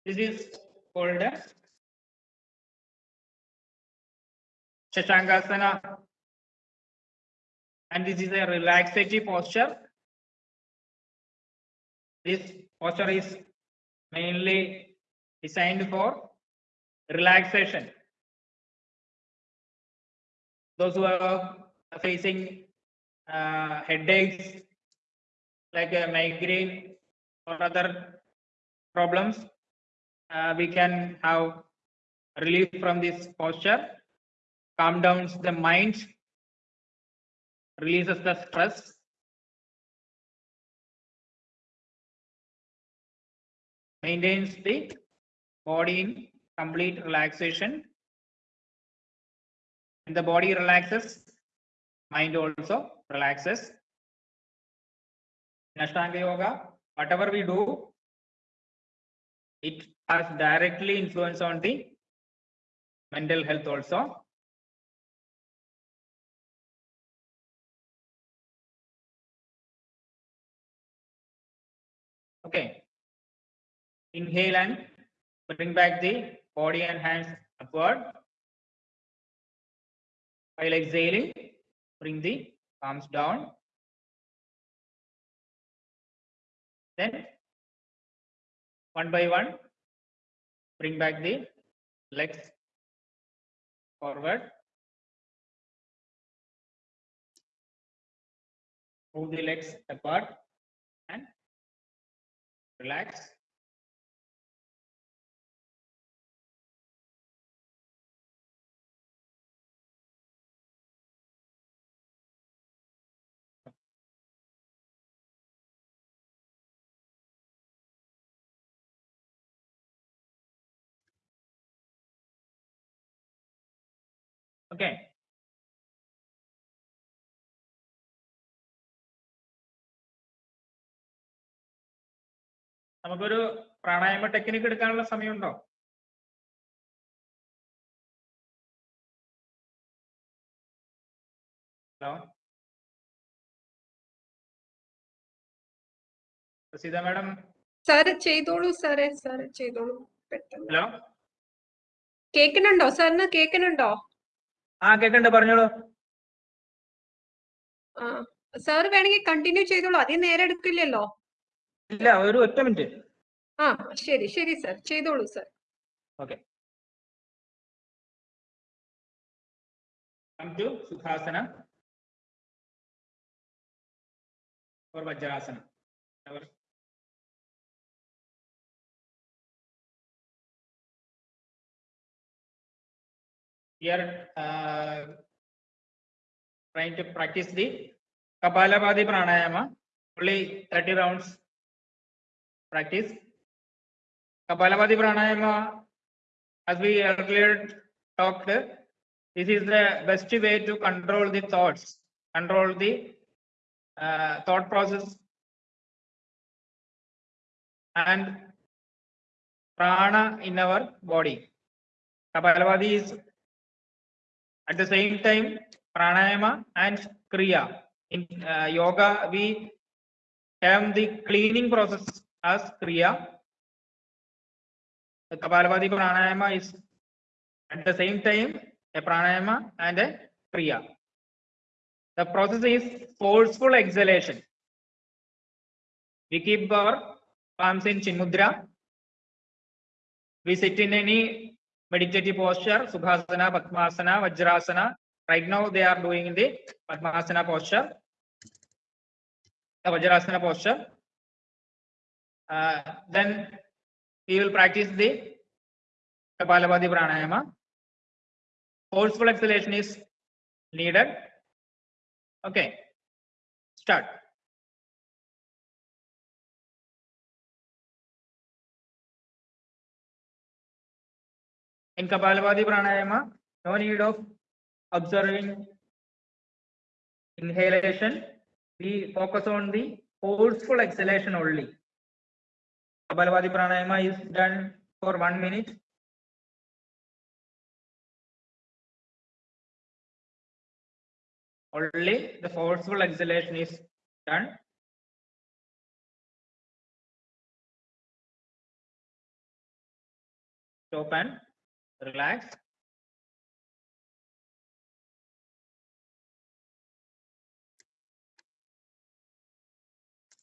This is called as and this is a relaxative posture. This posture is mainly designed for relaxation. Those who are facing uh, headaches like a migraine or other problems, uh, we can have relief from this posture, calm down the mind, releases the stress. Maintains the body in complete relaxation. When the body relaxes, mind also relaxes. In Ashtanga Yoga, whatever we do, it has directly influence on the mental health also. Okay. Inhale and bring back the body and hands upward. While exhaling, bring the arms down. Then, one by one, bring back the legs forward. Move the legs apart and relax. Okay നമുക്കൊരു pranayama technique എടുക്കാനുള്ള സമയമുണ്ടോ? Hello? Sita madam? Sir ചെയ്തോളൂ സാറേ sir ചെയ്തോളൂ. പെട്ടെന്ന്. Hello? കേൾക്കുന്നുണ്ടോ സാറിന് കേൾക്കുന്നുണ്ടോ ആ കേക്കണ്ട് പറഞ്ഞോളൂ. സാർ വേണമെങ്കിൽ കണ്ടിന്യൂ ചെയ്തോളൂ. അധികം നേരെ എടുക്കില്ലല്ലോ. ഇല്ല ഒരു ഒറ്റ മിനിറ്റ്. ആ ശരി ശരി സാർ ചെയ്തോളൂ sir okay. Come to Sukhasana or Vajrasana. Our We are uh, trying to practice the Kapalabhati Pranayama, only 30 rounds practice. Kapalabhati Pranayama, as we earlier talked, this is the best way to control the thoughts, control the uh, thought process and prana in our body. Kapalabhati is at the same time pranayama and kriya. In uh, yoga, we have the cleaning process as kriya. The Kapalabhati pranayama is at the same time a pranayama and a kriya. The process is forceful exhalation. We keep our palms in chin mudra. We sit in any meditative posture, Sukhasana, Padmasana, Vajrasana. Right now they are doing the Padmasana posture, the Vajrasana posture. Uh, then we will practice the Kapalabhati Pranayama. Forceful exhalation is needed. Okay, start. In Kapalabhati Pranayama, no need of observing inhalation. We focus on the forceful exhalation only. Kapalabhati Pranayama is done for one minute. Only the forceful exhalation is done. Stop and relax.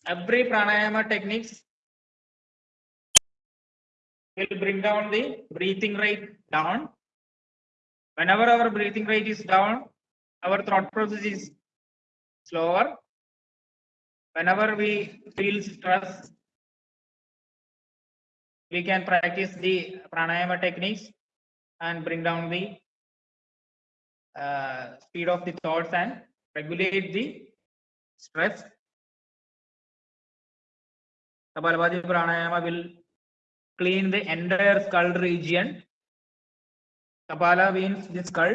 Every pranayama techniques will bring down the breathing rate down. Whenever our breathing rate is down, our thought process is slower. Whenever we feel stress, we can practice the pranayama techniques and bring down the uh, speed of the thoughts and regulate the stress. Kapalabhati pranayama will clean the entire skull region. Kapala means the skull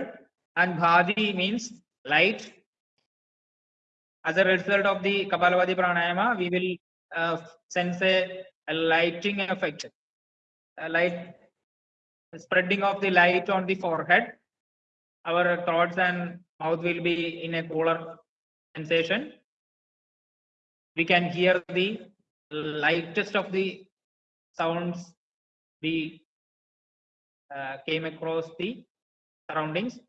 and Bhati means light. As a result of the Kapalabhati pranayama, we will uh, sense a, a lighting effect, a light spreading of the light on the forehead. Our thoughts and mouth will be in a cooler sensation. We can hear the lightest of the sounds we uh, came across the surroundings.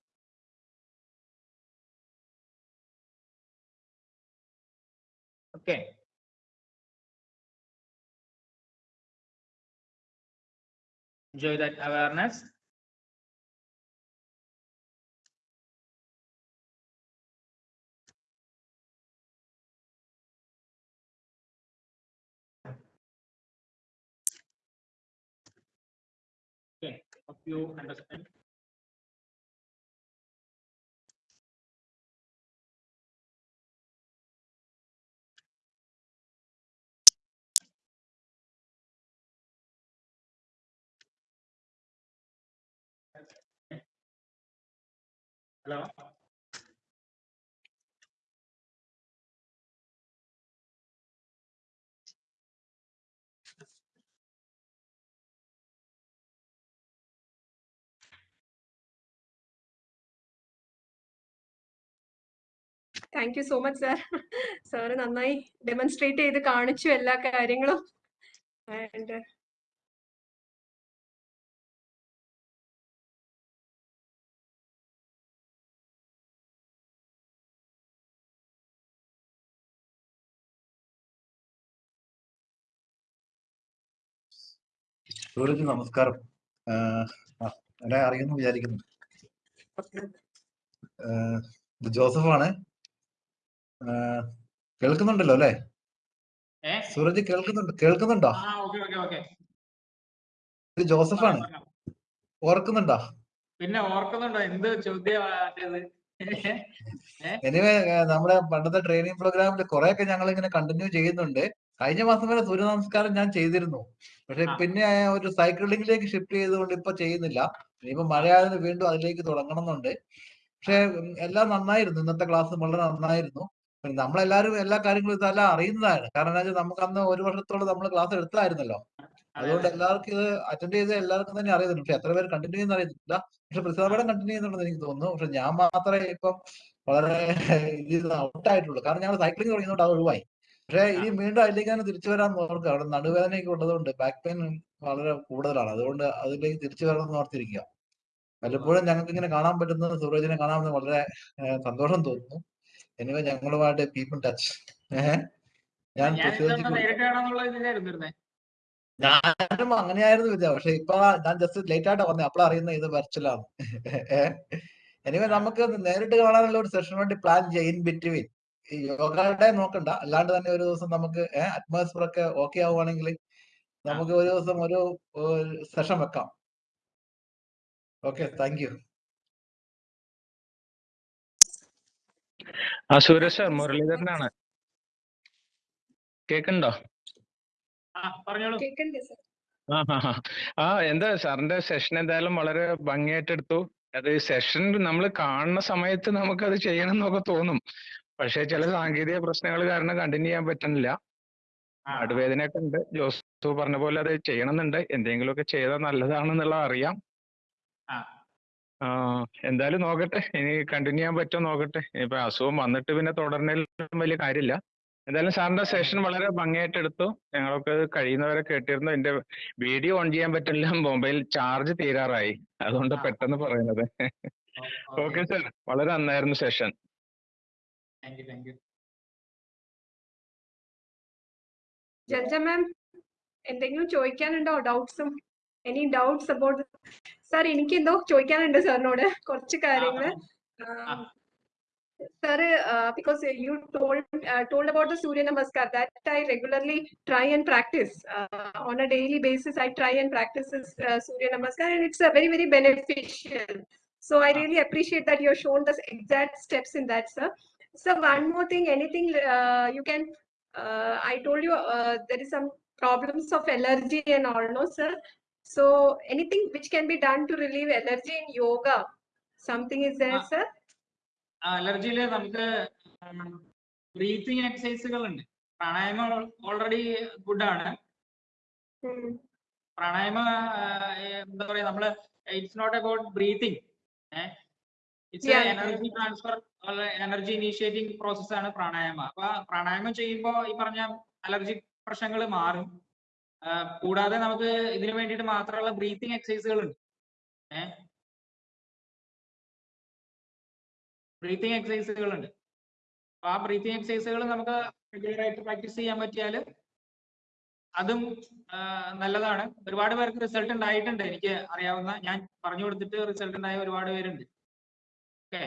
Okay. Enjoy that awareness. Okay, hope you understand. Hello? Thank you so much sir sir നന്നായി demonstrate ചെയ്ത് കാണിച്ചു എല്ലാ കാര്യങ്ങളും. And Sooraj നമസ്കാരം. എന്നെ അറിയുന്നു വിചാരിക്കുന്നു. ഇത് ജോസഫാണ്. കേൾക്കുന്നുണ്ടല്ലോ അല്ലെ? സൂരജ് കേൾക്കുന്നുണ്ട് കേൾക്കുന്നുണ്ടോ? ഇത് ജോസഫാണ്. ഓർക്കുന്നുണ്ടോ? പിന്നെ ഓർക്കുന്നുണ്ടോ? എന്ത് ചോദ്യം എനിവേ നമ്മുടെ പണ്ടത്തെ ട്രെയിനിങ് പ്രോഗ്രാമിൽ കുറെയൊക്കെ ഞങ്ങൾ ഇങ്ങനെ കണ്ടിന്യൂ ചെയ്യുന്നുണ്ട്. കഴിഞ്ഞ മാസം വരെ സൂര്യ നമസ്കാരം ഞാൻ ചെയ്തിരുന്നു. പക്ഷെ പിന്നെ ഒരു സൈക്ലിംഗിലേക്ക് ഷിഫ്റ്റ് ചെയ്തുകൊണ്ട് ഇപ്പൊ ചെയ്യുന്നില്ല. ഇനിയിപ്പോ മഴയായതിന് വീണ്ടും അതിലേക്ക് തുടങ്ങണം എന്നുണ്ട് പക്ഷെ എല്ലാം നന്നായിരുന്നു. ഇന്നത്തെ ക്ലാസ് വളരെ നന്നായിരുന്നു. നമ്മളെല്ലാരും എല്ലാ കാര്യങ്ങളും ഇതെല്ലാം അറിയുന്നതാണ്. കാരണം എന്താ നമുക്ക് അന്ന് ഒരു വർഷത്തോളം നമ്മൾ ക്ലാസ് എടുത്തായിരുന്നല്ലോ. അതുകൊണ്ട് എല്ലാവർക്കും ഇത് അറ്റൻഡ് ചെയ്ത് എല്ലാവർക്കും തന്നെ അറിയുന്നുണ്ട്. പക്ഷെ എത്ര പേര് കണ്ടിന്യൂ ചെയ്യുന്ന അറിയുന്നില്ല പക്ഷെ പ്രസാദം കണ്ടിന്യൂ ചെയ്യുന്നുണ്ടെന്ന് എനിക്ക് തോന്നുന്നു. പക്ഷെ ഞാൻ മാത്രമേ ഇപ്പം വളരെ *laughs* ഔട്ടായിട്ടുള്ളൂ കാരണം ഞങ്ങൾ സൈക്ലിംഗ് തുടങ്ങിയതുകൊണ്ട് അത് ഒഴിവായി. പക്ഷെ ഇനി വീണ്ടും അതിലേക്ക് തന്നെ തിരിച്ചു വരാൻ നോക്കുക അവിടെ നടുവേദനയൊക്കെ ഉള്ളതുകൊണ്ട് ബാക്ക് പെയിൻ വളരെ കൂടുതലാണ്. അതുകൊണ്ട് അതിലേക്ക് തിരിച്ചു വരണം എന്ന് ഓർത്തിരിക്കുക. പലപ്പോഴും ഞങ്ങൾക്ക് ഇങ്ങനെ കാണാൻ പറ്റുന്ന സൂരജിനെ കാണാൻ വളരെ സന്തോഷം തോന്നുന്നു. എനിവേ ഞങ്ങളുമായിട്ട് പീപ്പിൾ ടച്ച് ഞാൻ ഞാനും അങ്ങനെയായിരുന്നു വിദ്യ പക്ഷെ ഇപ്പൊ ഞാൻ ജസ്റ്റ് ലേറ്റ് ആയിട്ടാ പറഞ്ഞത് അപ്പളാ അറിയുന്നത് ഇത് വെർച്വലാണ് എനിവേ നമുക്ക് നേരിട്ട് കാണാനുള്ള ഒരു സെഷൻ വേണ്ടി പ്ലാൻ ചെയ്യും ബിറ്റ്വീൻ ഈ യോഗയുടെ നോക്കണ്ട. അല്ലാണ്ട് തന്നെ ഒരു ദിവസം നമുക്ക് അറ്റ്മോസ്ഫിയർ ഒക്കെ ഓക്കെ ആവുകയാണെങ്കിൽ നമുക്ക് ഒരു ദിവസം ഒരു സെഷൻ വെക്കാം. ഓക്കെ താങ്ക് യു ആ സുരേഷ് സാർ മുരളീധരനാണ്. കേക്കണ്ടോ? ആ പറഞ്ഞോളൂ. കേൾക്കണ്ടേ സാർ. ആ ഹാ ഹാ. ആ എന്താ സാറിന്റെ സെഷൻ എന്തായാലും വളരെ ഭംഗിയായിട്ട് എടുത്തു. അത് സെഷൻ നമ്മൾ കാണുന്ന സമയത്ത് നമുക്കത് ചെയ്യണം എന്നൊക്കെ തോന്നും. പക്ഷെ ചില സാങ്കേതിക പ്രശ്നങ്ങൾ കാരണം കണ്ടിന്യൂ ചെയ്യാൻ പറ്റുന്നില്ല. നടുവേദനയൊക്കെ ഉണ്ട്. ജോസ് പറഞ്ഞ പോലെ അത് ചെയ്യണമെന്നുണ്ട്. എന്തെങ്കിലുമൊക്കെ ചെയ്താൽ നല്ലതാണെന്നുള്ളത് അറിയാം. എന്തായാലും നോക്കട്ടെ. ഇനി കണ്ടിന്യൂ ചെയ്യാൻ പറ്റുമോ നോക്കട്ടെ. ഇപ്പൊ അസുഖം വന്നിട്ട് പിന്നെ തുടരണേലും വലിയ കാര്യമില്ല. എന്തായാലും സാറിന്റെ സെഷൻ വളരെ ഭംഗിയായിട്ട് എടുത്തു. ഞങ്ങളൊക്കെ കഴിയുന്നവരെ കേട്ടിരുന്നു. എന്റെ വീഡിയോ ഓൺ ചെയ്യാൻ പറ്റില്ല. മൊബൈൽ ചാർജ് തീരാറായി. അതുകൊണ്ട് പെട്ടെന്ന് പറയുന്നത്. ഓക്കെ സാർ വളരെ നന്നായിരുന്നു session thank you thank you Jalaja മാം എന്തെങ്കിലും ചോദിക്കാനുണ്ടോ ഡൗട്ട്സും എനി ഡൗട്ട്സ് അബൌട്ട് സാർ എനിക്ക് എന്തോ ചോദിക്കാനുണ്ട് സാറിനോട് കുറച്ച് കാര്യങ്ങൾ ആ. Sir, uh, because you told uh, told about the Surya Namaskar that I regularly try and practice uh, on a daily basis. I try and practice this uh, Surya Namaskar, and it's uh, very very beneficial. So I Ah. really appreciate that you have shown the exact steps in that, sir. So one more thing, anything uh, you can. Uh, I told you uh, there is some problems of allergy and all, no, sir. So anything which can be done to relieve allergy in yoga, something is there, Ah. sir. അലർജിയില് നമുക്ക് breathing എക്സസൈസുകൾ ഉണ്ട് പ്രാണായാമം already good ആണ് Hmm. Pranayama എന്താ പറയാ നമ്മള് it's not about breathing it's. Energy transfer energy initiating process ആണ് പ്രാണായാമ. അപ്പൊ പ്രാണായാമം ചെയ്യുമ്പോൾ ഈ പറഞ്ഞ അലർജി പ്രശ്നങ്ങൾ മാറും. കൂടാതെ നമുക്ക് ഇതിനു വേണ്ടിയിട്ട് മാത്രമുള്ള ബ്രീത്തിങ് എക്സസൈസുകൾ ഉണ്ട് ഏഹ് ബ്രീത്തിങ് എക്സസൈസുകൾ ഉണ്ട് അപ്പൊ ആ ബ്രീത്തിങ് എക്സസൈസുകൾ നമുക്ക് റെഗുലർ ആയിട്ട് പ്രാക്ടീസ് ചെയ്യാൻ പറ്റിയാൽ അതും നല്ലതാണ്. ഒരുപാട് പേർക്ക് റിസൾട്ട് ഉണ്ടായിട്ടുണ്ട്. എനിക്ക് അറിയാവുന്ന ഞാൻ പറഞ്ഞു കൊടുത്തിട്ട് റിസൾട്ട് ഉണ്ടായ ഒരുപാട് പേരുണ്ട്. ഓക്കെ.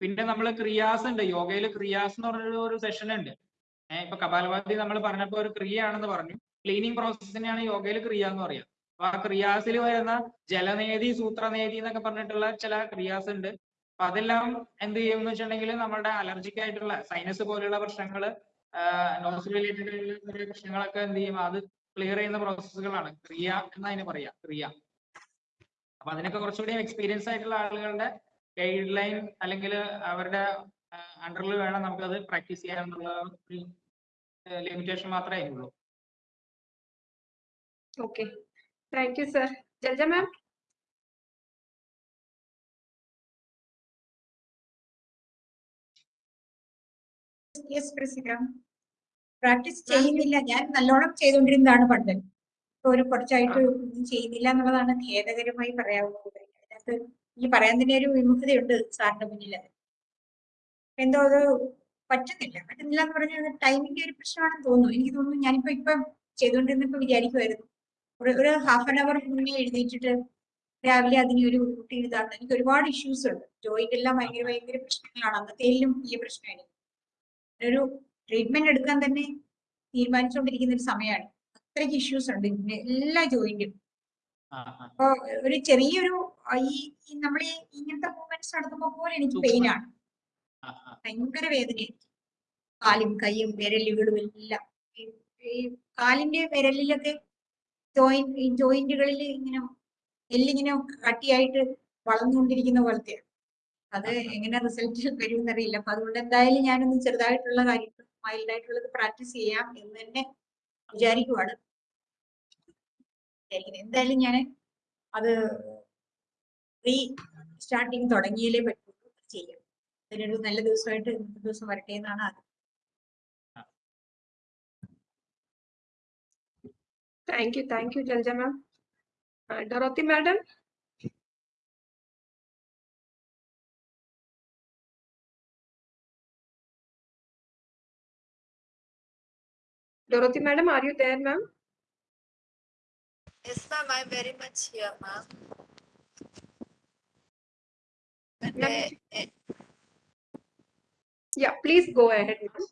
പിന്നെ നമ്മൾ ക്രിയാസ് ഉണ്ട് യോഗയിൽ ക്രിയാസ് എന്ന് പറഞ്ഞൊരു ഒരു സെഷൻ ഉണ്ട് ഇപ്പൊ കപാലഭാതി നമ്മൾ പറഞ്ഞപ്പോ ഒരു ക്രിയ ആണെന്ന് പറഞ്ഞു. ക്ലീനിങ് പ്രോസസ്സിനെയാണ് യോഗയിൽ ക്രിയ എന്ന് പറയാം. അപ്പൊ ആ ക്രിയാസിൽ വരുന്ന ജലനേതി സൂത്രനേതി എന്നൊക്കെ പറഞ്ഞിട്ടുള്ള ചില ക്രിയാസ് ഉണ്ട് അപ്പൊ അതെല്ലാം എന്ത് ചെയ്യും എന്ന് വെച്ചിട്ടുണ്ടെങ്കിൽ നമ്മുടെ അലർജിക് ആയിട്ടുള്ള സൈനസ് പോലെയുള്ള പ്രശ്നങ്ങൾ നോസ് റിലേറ്റഡ് ആയിട്ടുള്ള പ്രശ്നങ്ങളൊക്കെ എന്ത് ചെയ്യും? അത് ക്ലിയർ ചെയ്യുന്ന പ്രോസസ്സുകളാണ് ക്രിയ എന്നതിന് പറയാ. ക്രിയ. അപ്പൊ അതിനൊക്കെ കുറച്ചുകൂടി എക്സ്പീരിയൻസ് ആയിട്ടുള്ള ആളുകളുടെ ഗൈഡ് ലൈൻ അല്ലെങ്കിൽ അവരുടെ അണ്ടറിൽ വേണം നമുക്കത് പ്രാക്ടീസ് ചെയ്യാനുള്ള ഒരു ലിമിറ്റേഷൻ മാത്രമേ ഉള്ളൂ sir. Jalja മാം പ്രാക്ടീസ് ചെയ്യുന്നില്ല. ഞാൻ നല്ലോണം ചെയ്തുകൊണ്ടിരുന്നതാണ് പണ്ട് ഒരു കുറച്ചായിട്ട് ഒന്നും ചെയ്യുന്നില്ല എന്നുള്ളതാണ് ഖേദകരമായി പറയാവുന്നത്. അതിനകത്ത് ഈ പറയാൻ തന്നെ ഒരു വിമുഖതയുണ്ട് സാറിന്റെ മുന്നിൽ എന്തോ അത് പറ്റുന്നില്ല. പറ്റുന്നില്ല എന്ന് പറഞ്ഞാൽ ടൈമിന്റെ ഒരു പ്രശ്നമാണെന്ന് തോന്നുന്നു. എനിക്ക് തോന്നുന്നു ഞാനിപ്പോ ഇപ്പം ചെയ്തുകൊണ്ടിരുന്നപ്പോ വിചാരിക്കുമായിരുന്നു ഒരു ഒരു ഹാഫ് ആൻ അവർ മുന്നേ എഴുന്നേറ്റിട്ട് രാവിലെ അതിന് ഒരു കുട്ടി ഇതാണ് എനിക്ക് ഒരുപാട് ഇഷ്യൂസ് ഉണ്ട്. ജോയിന്റ് എല്ലാം ഭയങ്കര ഭയങ്കര പ്രശ്നങ്ങളാണ്. അന്നത്തേലും വലിയ പ്രശ്നമായിരുന്നു. ഒരു ട്രീറ്റ്മെന്റ് എടുക്കാൻ തന്നെ തീരുമാനിച്ചുകൊണ്ടിരിക്കുന്ന ഒരു സമയമാണ്. അത്രയ്ക്ക് ഇഷ്യൂസ് ഉണ്ട്. ഇതിന്റെ എല്ലാ ജോയിന്റും. അപ്പൊ ഒരു ചെറിയൊരു ഈ നമ്മൾ ഇങ്ങനത്തെ മൂവ്മെന്റ്സ് നടത്തുമ്പോ പോലും എനിക്ക് പെയിൻ ആണ്. ഭയങ്കര വേദനയായിരിക്കും കാലും കൈയും വിരലുകളും എല്ലാം. ഈ- കാലിന്റെ വിരലിലൊക്കെ ജോയിന്റ് ജോയിന്റുകളിൽ ഇങ്ങനെ എല്ലിങ്ങനെ കട്ടിയായിട്ട് വളർന്നുകൊണ്ടിരിക്കുന്ന പോലത്തെ അത് എങ്ങനെ റിസൾട്ട് വരും എന്നറിയില്ല അപ്പൊ അതുകൊണ്ട് എന്തായാലും ഞാനൊന്ന് ചെറുതായിട്ടുള്ള കാര്യങ്ങൾ മൈൽഡ് ആയിട്ടുള്ളത് പ്രാക്ടീസ് ചെയ്യാം എന്ന് തന്നെ വിചാരിക്കുവാണ്. എന്തായാലും ഞാൻ അത് റീ സ്റ്റാർട്ടിങ് തുടങ്ങിയാലേ പറ്റുള്ളൂ ചെയ്യാം. അതിനൊരു നല്ല ദിവസമായിട്ട് ഇന്നത്തെ ദിവസം വരട്ടെ എന്നാണ് ആഗ്രഹം. Thank you thank you Jalaja ma'am Dorothy Dorothy Dorothy madam, are you there ma'am? Yes, ma'am, I'm very much here, ma'am. Uh, eh, Yeah, please go ahead ma'am.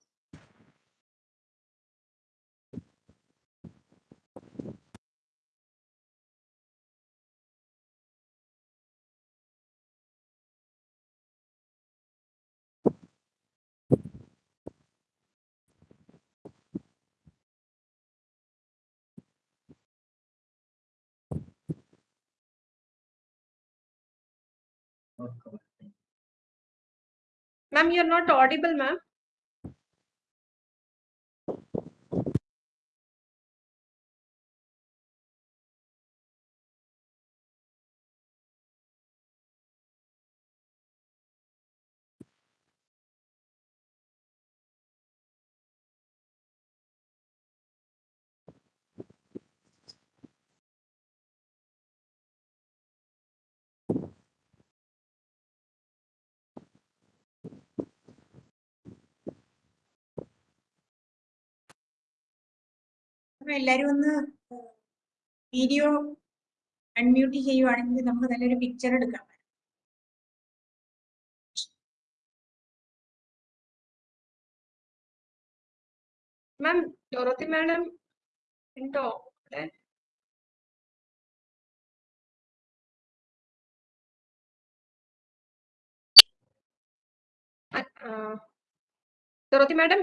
Ma'am, you're not audible ma'am. അപ്പൊ എല്ലാരും ഒന്ന് video unmute ചെയ്യുവാണെങ്കിൽ നമുക്ക് നല്ലൊരു picture എടുക്കാം. മാം ഡോറത്തി madam ഉണ്ടോ അവിടെ? Dorothy madam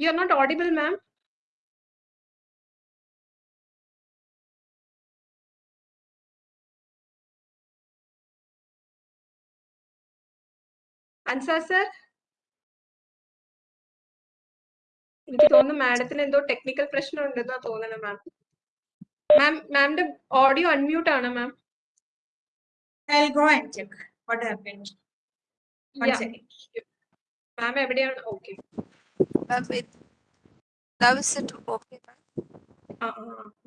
you are not audible ma'am Ansar sir? എനിക്ക് തോന്നുന്നു മാഡത്തിന് എന്തോ ടെക്നിക്കൽ പ്രശ്നം ഉണ്ടെന്നാ തോന്നുന്നത് മാം മാം മാമിന്റെ ഓഡിയോ അൺമ്യൂട്ട് ആണ് ma'am I'll go and check what happened. One Yeah. second. Ma'am, എവിടെയാണ് okay. ma'am, with, now is it okay, ma'am?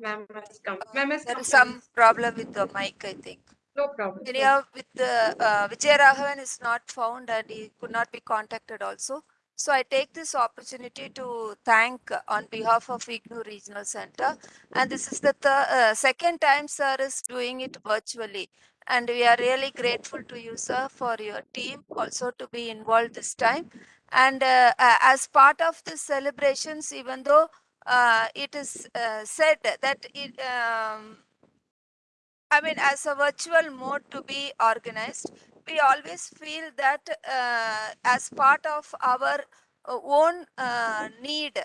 Ma'am ma'am There is some problem with the mic, I think. No problem. With the uh, Vijay Raghavan is not found and he could not be contacted also. So I take this opportunity to thank uh, on behalf of IGNOU Regional Center. And this is the uh, second time sir is doing it virtually. And we are really grateful to you, sir, for your team also to be involved this time. And uh, as part of the celebrations, even though uh, it is uh, said that it, um, I mean, as a virtual mode to be organized, we always feel that uh, as part of our uh, own uh, need,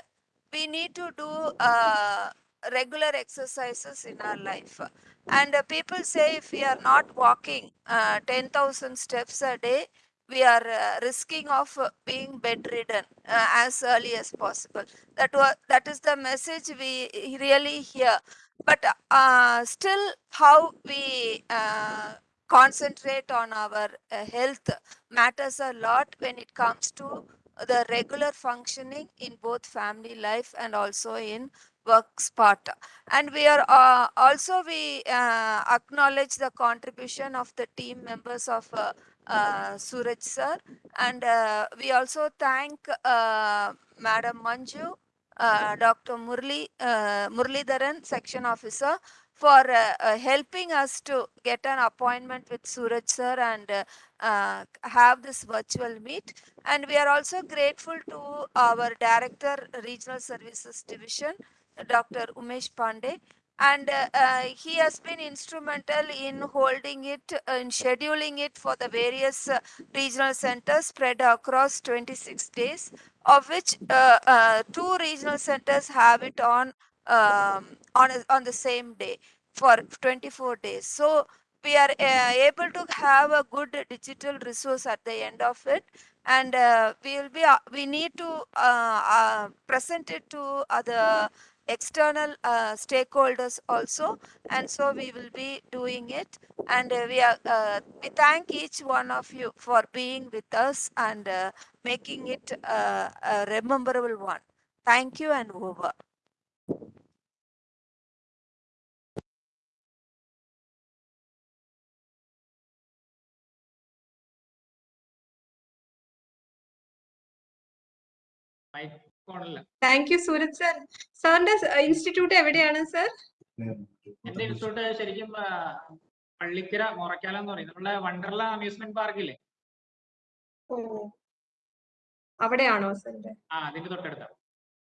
we need to do uh, regular exercises in our life. And uh, people say if we are not walking uh, 10,000 steps a day, we are uh, risking of being bedridden uh, as early as possible. That was that is the message we really hear but uh, still how we uh, concentrate on our uh, health matters a lot when it comes to the regular functioning in both family life and also in work spot. And we are uh, also we uh, acknowledge the contribution of the team members of uh, uh, Suraj sir. And uh, we also thank uh, Madam Manju, uh, Dr. Murli, uh, Murlidharan, section officer for uh, uh, helping us to get an appointment with Suraj sir and uh, uh, have this virtual meet. And we are also grateful to our director, Regional Services Division, Dr. Umesh Pandey. And uh, uh, he has been instrumental in holding it, uh, in scheduling it for the various regional centers spread across 26 days, of which two regional centers have it on um, on a- on the same day for 24 days. So we are uh, able to have a good digital resource at the end of it and uh, we will be uh, we need to present it to other external uh, stakeholders also and so we will be doing it. And uh, we are uh, we thank each one of you for being with us and uh, making it uh, a memorable one. Thank you and over. Thank you Sooraj sir സാറിന്റെ institute എവിടെയാണ് sir എന്റെ institute ശരിക്കും പള്ളിക്കര മൊറക്കാല എന്ന് പറയും. നമ്മളെ Wonderla amusement പാർക്കില്ലേ അവിടെയാണോ സാറിന്റെ ആ അതിന്റെ തൊട്ടടുത്താണ്